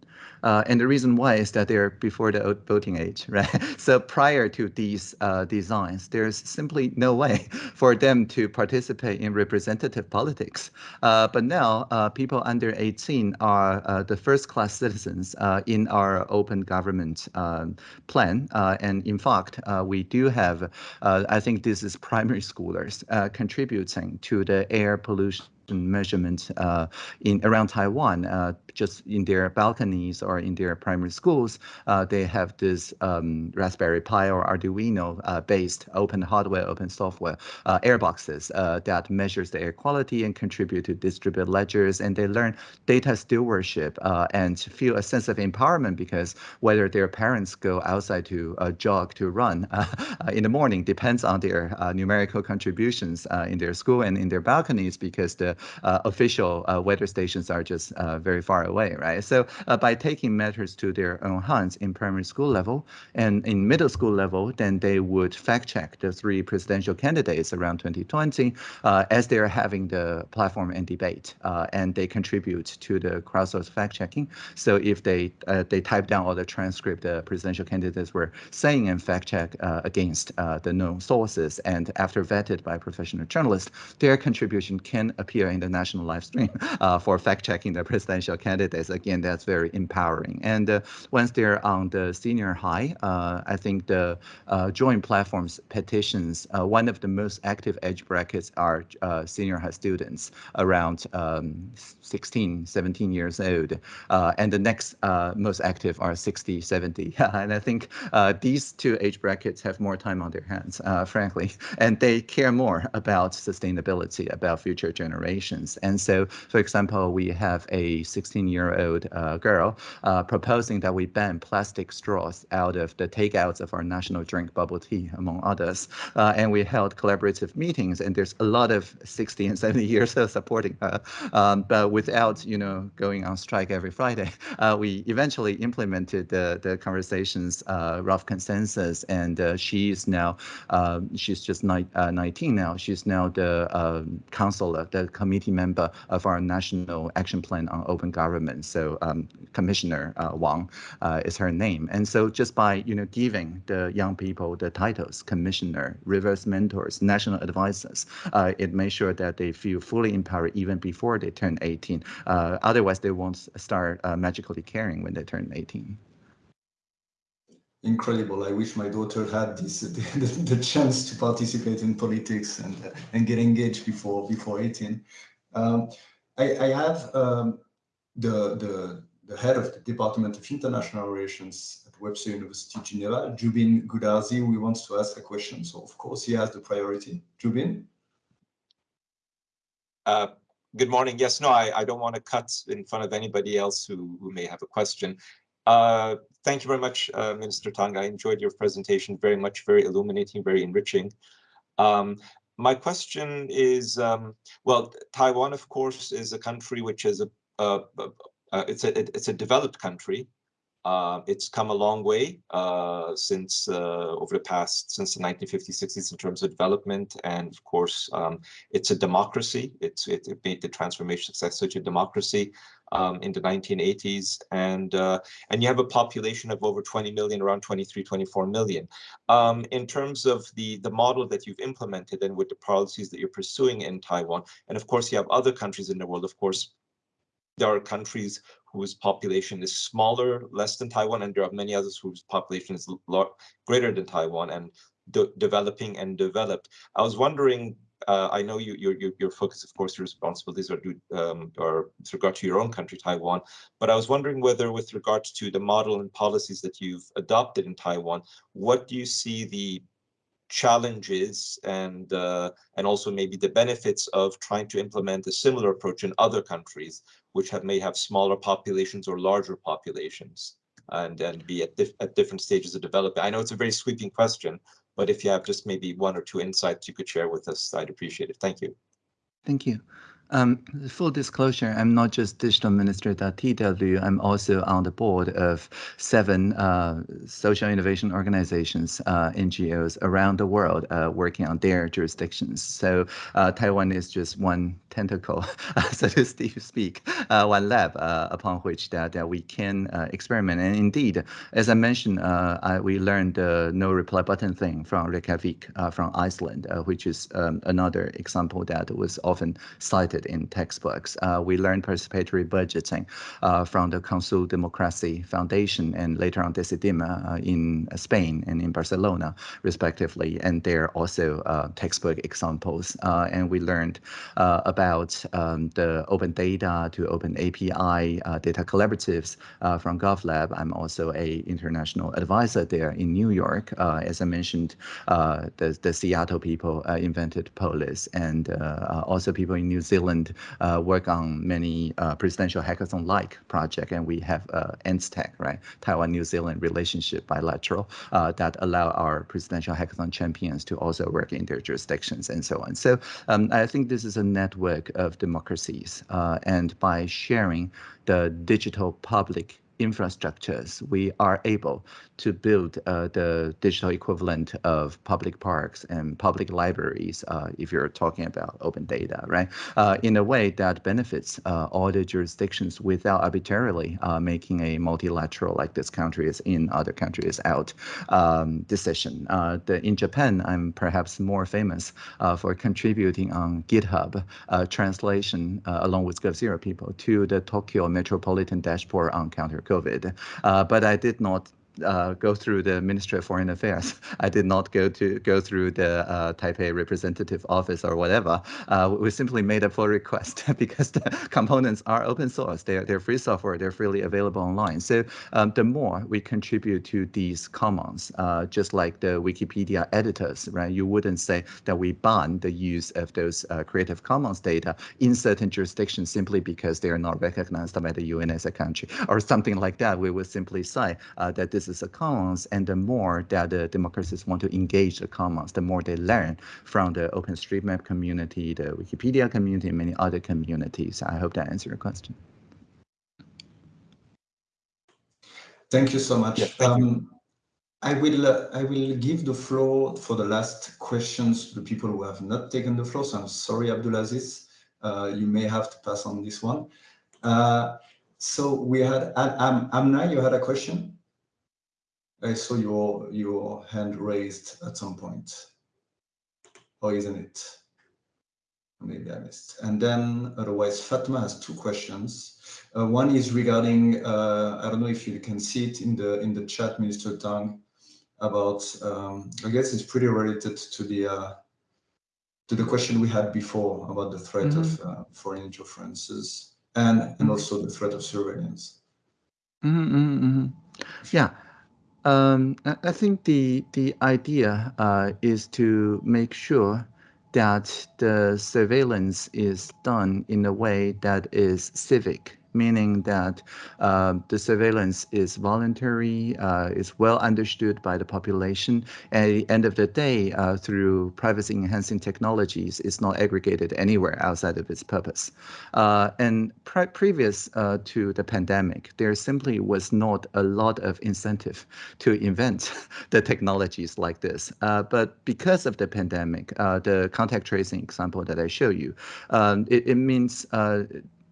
Uh, and the reason why is that they're before the voting age, right? So prior to these uh, designs, there's simply no way for them to participate in representative politics. Uh, but now, uh, people under 18 are uh, the first-class citizens uh, in our open government um, plan. And in fact, we do have, I think this is primary schoolers contributing to the air pollution measurement uh, in around Taiwan, uh, just in their balconies or in their primary schools, uh, they have this um, Raspberry Pi or Arduino uh, based open hardware, open software uh, air boxes uh, that measures the air quality and contribute to distributed ledgers. And they learn data stewardship uh, and feel a sense of empowerment because whether their parents go outside to uh, jog, to run in the morning depends on their numerical contributions in their school and in their balconies because the official weather stations are just very far away, right? So uh, by taking matters to their own hands in primary school level and in middle school level, then they would fact check the three presidential candidates around 2020 uh, as they're having the platform and debate, uh, and they contribute to the crowdsourced fact checking. So if they uh, they type down all the transcript the presidential candidates were saying and fact check uh, against uh, the known sources, and after vetted by professional journalists, their contribution can appear in the national live stream for fact checking the presidential candidates. Again, that's very empowering. And uh, once they're on the senior high, uh, I think the uh, joint platforms petitions, one of the most active age brackets are senior high students around um, 16, 17 years old. And the next most active are 60, 70. and I think these two age brackets have more time on their hands, frankly, and they care more about sustainability, about future generations. And so, for example, we have a 16 16-year-old uh, girl uh, proposing that we ban plastic straws out of the takeouts of our national drink bubble tea, among others. Uh, and we held collaborative meetings, and there's a lot of 60 and 70 years of supporting her. Um, but without, you know, going on strike every Friday, uh, we eventually implemented the, the conversations, uh, rough consensus, and is now, um, she's just ni 19 now. She's now the um, counselor, the committee member of our National Action Plan on Open Government. So um, Commissioner uh, Wang uh, is her name. And so just by you know giving the young people the titles, commissioner, reverse mentors, national advisors, uh, it makes sure that they feel fully empowered even before they turn 18. Uh, otherwise, they won't start uh, magically caring when they turn 18 incredible. I wish my daughter had this the, the, the chance to participate in politics and and get engaged before before 18. Um, I, I, have um, the, the the head of the Department of International Relations at Webster University Geneva, Jubin Goodarzi, who wants to ask a question. So of course he has the priority. Jubin? Uh, good morning. Yes, no, I, I don't want to cut in front of anybody else who, who may have a question. Uh, thank you very much, uh, Minister Tang. I enjoyed your presentation very much, very illuminating, very enriching. Um, my question is, um, well, Taiwan, of course, is a country which is a, uh, uh, it's a it's a developed country. Uh, it's come a long way since over the past since the 1950s, 60s in terms of development, and of course, um, it's a democracy. It's it, it, made the transformation success such a democracy um, in the 1980s, and and you have a population of over 20 million, around 23, 24 million. Um, in terms of the the model that you've implemented and with the policies that you're pursuing in Taiwan, and of course, you have other countries in the world, of course, there are countries whose population is smaller, less than Taiwan, and there are many others whose population is greater than Taiwan and de developing and developed. I was wondering, uh, I know you, your, your focus, of course, your responsibilities are, due, um, are with regard to your own country, Taiwan, but I was wondering whether with regards to the model and policies that you've adopted in Taiwan, what do you see the challenges and uh, and also maybe the benefits of trying to implement a similar approach in other countries which have, may have smaller populations or larger populations and, and be at, dif at different stages of development? I know it's a very sweeping question, but if you have just maybe one or two insights you could share with us, I'd appreciate it. Thank you. Thank you. Um, full disclosure, I'm not just digital minister at TW, I'm also on the board of seven uh, social innovation organizations, uh, NGOs around the world uh, working on their jurisdictions. So uh, Taiwan is just one tentacle, so to speak, uh, one lab uh, upon which that, that we can experiment. And indeed, as I mentioned, I, we learned the no reply button thing from Reykjavik from Iceland, which is um, another example that was often cited in textbooks. Uh, we learned participatory budgeting uh, from the Consul Democracy Foundation and later on Decidim uh, in Spain and in Barcelona, respectively. And they're also uh, textbook examples. Uh, and we learned about um, the open data to open API data collaboratives from GovLab. I'm also a international advisor there in New York. as I mentioned, the, the Seattle people invented Polis and also people in New Zealand Uh, work on many uh, presidential hackathon-like project, and we have uh, ANZTEC, right, Taiwan-New Zealand relationship bilateral uh, that allow our presidential hackathon champions to also work in their jurisdictions and so on. So um, I think this is a network of democracies, uh, and by sharing the digital public infrastructures, we are able to build uh, the digital equivalent of public parks and public libraries, uh, if you're talking about open data, right? Uh, in a way that benefits uh, all the jurisdictions without arbitrarily uh, making a multilateral, like this country is in, other countries out um, decision. Uh, the, in Japan, I'm perhaps more famous for contributing on GitHub translation along with GovZero people to the Tokyo Metropolitan Dashboard on counter COVID. Uh, but I did not uh, go through the Ministry of Foreign Affairs. I did not go to go through the uh, Taipei representative office or whatever. Uh, we simply made a pull request because the components are open source. They're they're free software. They're freely available online. So um, the more we contribute to these commons, uh, just like the Wikipedia editors, right? You wouldn't say that we ban the use of those uh, Creative Commons data in certain jurisdictions simply because they are not recognized by the UN as a country or something like that. We would simply say uh, that this is a commons, and the more that the democracies want to engage the commons, the more they learn from the OpenStreetMap community, the Wikipedia community, and many other communities. I hope that answers your question. Thank you so much. Yeah, um, I will uh, I will give the floor for the last questions to the people who have not taken the floor. So I'm sorry, Abdulaziz. Uh, you may have to pass on this one. Uh, so we had Am Amna, you had a question. I saw your your hand raised at some point. Or isn't it? Maybe I missed. And then otherwise, Fatma has two questions. Uh, one is regarding, uh, I don't know if you can see it in the in the chat, Minister Tang, about, um, I guess it's pretty related to the uh, to the question we had before about the threat mm -hmm. of uh, foreign interferences and, and mm-hmm. also the threat of surveillance. Mm -hmm, yeah. Um, I think the the idea uh, is to make sure that the surveillance is done in a way that is civic meaning that uh, the surveillance is voluntary, uh, is well understood by the population. And at the end of the day, uh, through privacy enhancing technologies, it's not aggregated anywhere outside of its purpose. Uh, and pre previous uh, to the pandemic, there simply was not a lot of incentive to invent the technologies like this. Uh, but because of the pandemic, the contact tracing example that I show you, um, it, it means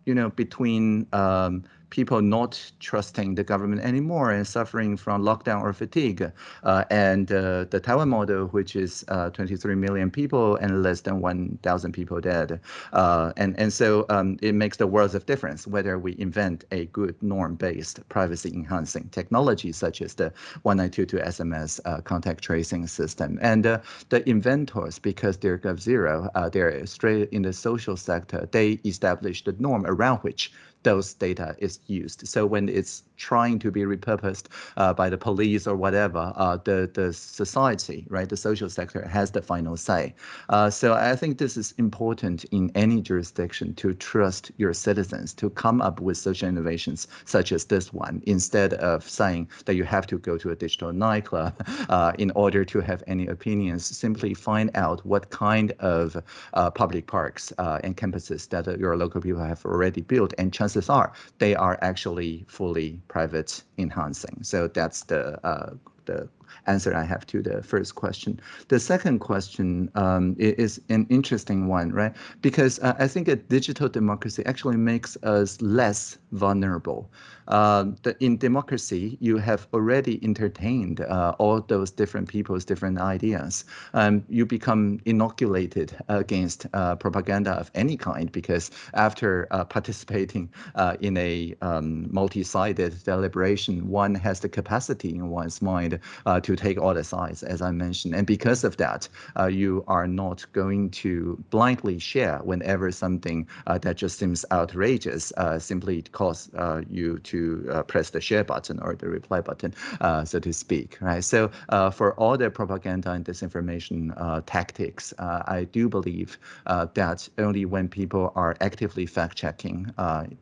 you know, between um, people not trusting the government anymore and suffering from lockdown or fatigue. Uh, and uh, the Taiwan model, which is uh, 23 million people and less than 1,000 people dead. Uh, and, and so um, it makes the world of difference whether we invent a good norm-based privacy enhancing technology such as the 1922 SMS uh, contact tracing system. And uh, the inventors, because they're GovZero, they're straight in the social sector, they established the norm around which those data is used. So when it's trying to be repurposed uh, by the police or whatever, uh, the the society, right, the social sector has the final say. Uh, so I think this is important in any jurisdiction to trust your citizens to come up with social innovations such as this one, instead of saying that you have to go to a digital nightclub uh, in order to have any opinions. Simply find out what kind of uh, public parks uh, and campuses that your local people have already built, and chances are they are actually fully private enhancing. So that's the uh, the answer I have to the first question. The second question um, is an interesting one, right? Because uh, I think a digital democracy actually makes us less vulnerable. Uh, in democracy, you have already entertained uh, all those different people's different ideas. Um, you become inoculated against uh, propaganda of any kind because after uh, participating uh, in a um, multi-sided deliberation, one has the capacity in one's mind to take all the sides, as I mentioned. And because of that, you are not going to blindly share whenever something that just seems outrageous simply cause you to uh, press the share button or the reply button, uh, so to speak, right? So uh, for all the propaganda and disinformation uh, tactics, uh, I do believe uh, that only when people are actively fact-checking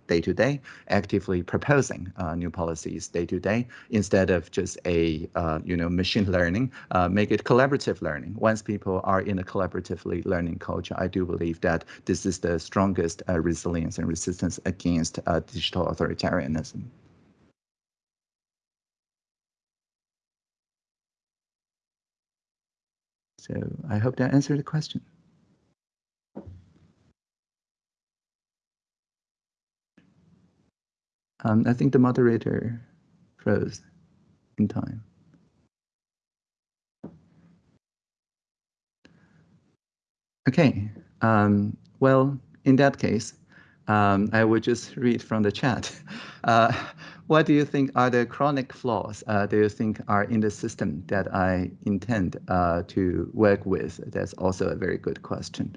day to day, actively proposing new policies day to day, instead of just a you know machine learning, uh, make it collaborative learning. Once people are in a collaboratively learning culture, I do believe that this is the strongest uh, resilience and resistance against uh, digital authoritarianism. So I hope that answered the question. Um, I think the moderator froze in time. Okay, um, well, in that case, um, I will just read from the chat. Uh, what do you think are the chronic flaws uh, do you think are in the system that I intend uh, to work with? That's also a very good question.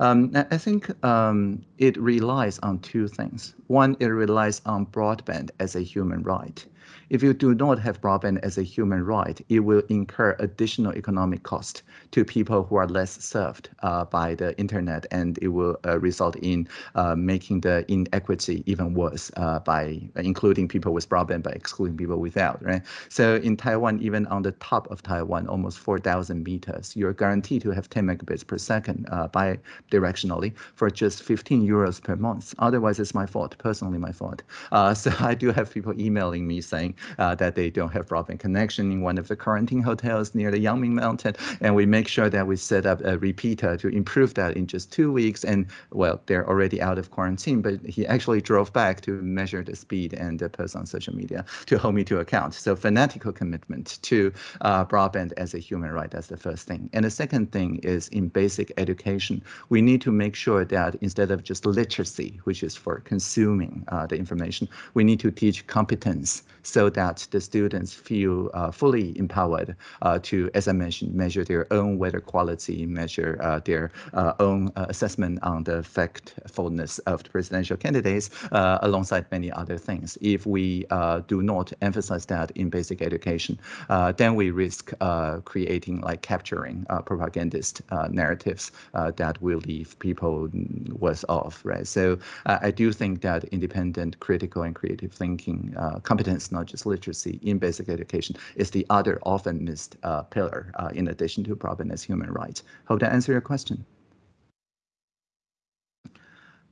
Um, I think um, it relies on two things. One, it relies on broadband as a human right. If you do not have broadband as a human right, it will incur additional economic cost to people who are less served uh, by the internet, and it will uh, result in uh, making the inequity even worse uh, by including people with broadband by excluding people without. Right. So in Taiwan, even on the top of Taiwan, almost 4,000 meters, you're guaranteed to have 10 megabits per second uh, bi-directionally for just 15 euros per month. Otherwise, it's my fault, personally my fault. Uh, so I do have people emailing me saying that they don't have broadband connection in one of the quarantine hotels near the Yangming Mountain. And we make sure that we set up a repeater to improve that in just two weeks. And well, they're already out of quarantine, but he actually drove back to measure the speed and uh, post on social media to hold me to account. So fanatical commitment to uh, broadband as a human right, that's the first thing. And the second thing is in basic education, we need to make sure that instead of just literacy, which is for consuming uh, the information, we need to teach competence so that the students feel uh, fully empowered uh, to, as I mentioned, measure their own weather quality, measure uh, their uh, own uh, assessment on the factfulness of the presidential candidates, uh, alongside many other things. If we do not emphasize that in basic education, then we risk creating like capturing propagandist narratives that will leave people worse off, right? So I do think that independent, critical, and creative thinking competence not just literacy in basic education, is the other often missed uh, pillar uh, in addition to as human rights. Hope that answer your question.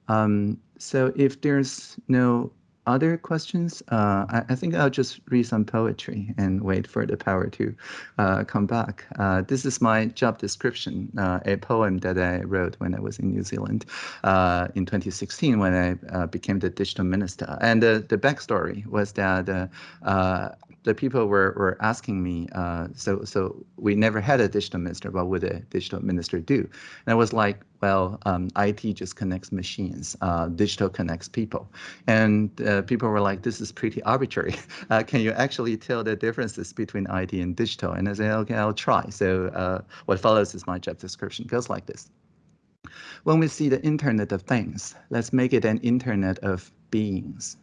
Um, so if there's no other questions, uh, I, I, think I'll just read some poetry and wait for the power to uh, come back. Uh, this is my job description, uh, a poem that I wrote when I was in New Zealand uh, in 2016 when I uh, became the digital minister. And the, the backstory was that the people were, were asking me, uh, so so we never had a digital minister. What would a digital minister do? And I was like, well, um, IT just connects machines. Uh, digital connects people. And uh, people were like, this is pretty arbitrary. Uh, can you actually tell the differences between IT and digital? And I said, okay, I'll try. So uh, what follows is my job description. Goes like this. When we see the Internet of Things, let's make it an Internet of Beings.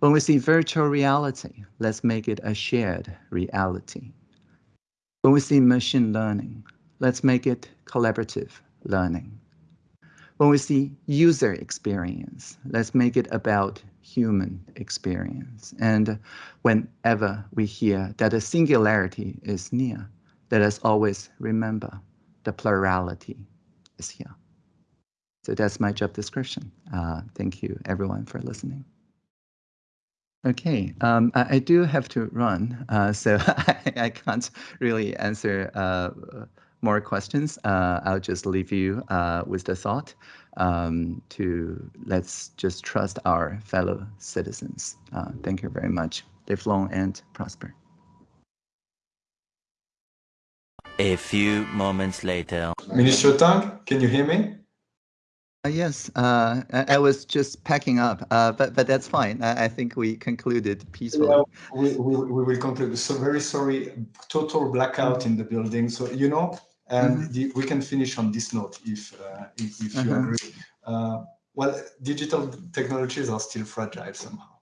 When we see virtual reality, let's make it a shared reality. When we see machine learning, let's make it collaborative learning. When we see user experience, let's make it about human experience. And whenever we hear that a singularity is near, let us always remember the plurality is here. So that's my job description. Uh, thank you everyone for listening. Okay, um, I, I, do have to run, uh, so I, I, can't really answer uh, more questions. Uh, I'll just leave you uh, with the thought um, to let's just trust our fellow citizens. Uh, thank you very much. Live long and prosper. A few moments later. Minister Tang, can you hear me? Uh, yes, uh, I, I, was just packing up, uh, but but that's fine. I, I, think we concluded peacefully. Yeah, we, we, we will conclude. So very sorry, total blackout in the building. So you know, and mm -hmm. the, we can finish on this note if uh, if, if you -huh. agree. Uh, well, digital technologies are still fragile somehow.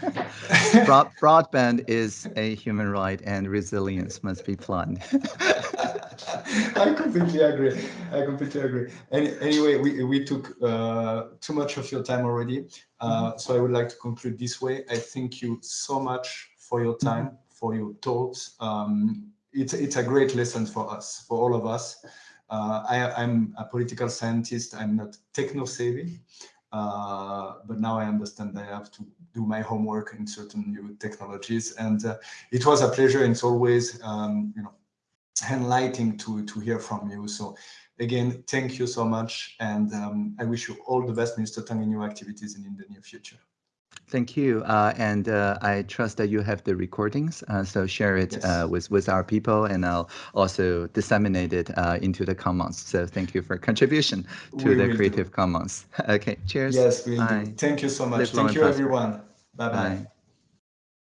Broad, broadband is a human right, and resilience must be planned. I completely agree. I completely agree. Any, anyway, we, we took uh, too much of your time already. Uh, mm-hmm. so I would like to conclude this way. I thank you so much for your time, mm -hmm. for your thoughts. Um, it's, it's a great lesson for us, for all of us. Uh, I, am a political scientist. I'm not techno savvy, uh, but now I understand I have to do my homework in certain new technologies. And uh, it was a pleasure. And it's always, um, you know, enlightening to, to hear from you. So again, thank you so much. And um, I wish you all the best, Minister Tang, in your activities and in the near future. Thank you, uh, and uh, I trust that you have the recordings, uh, so share it yes. Uh, with with our people, and I'll also disseminate it uh, into the Commons. So thank you for contribution to we the Creative do. Commons. okay, cheers. Yes, we do. Thank you so much. Live thank you, everyone. Bye bye. bye.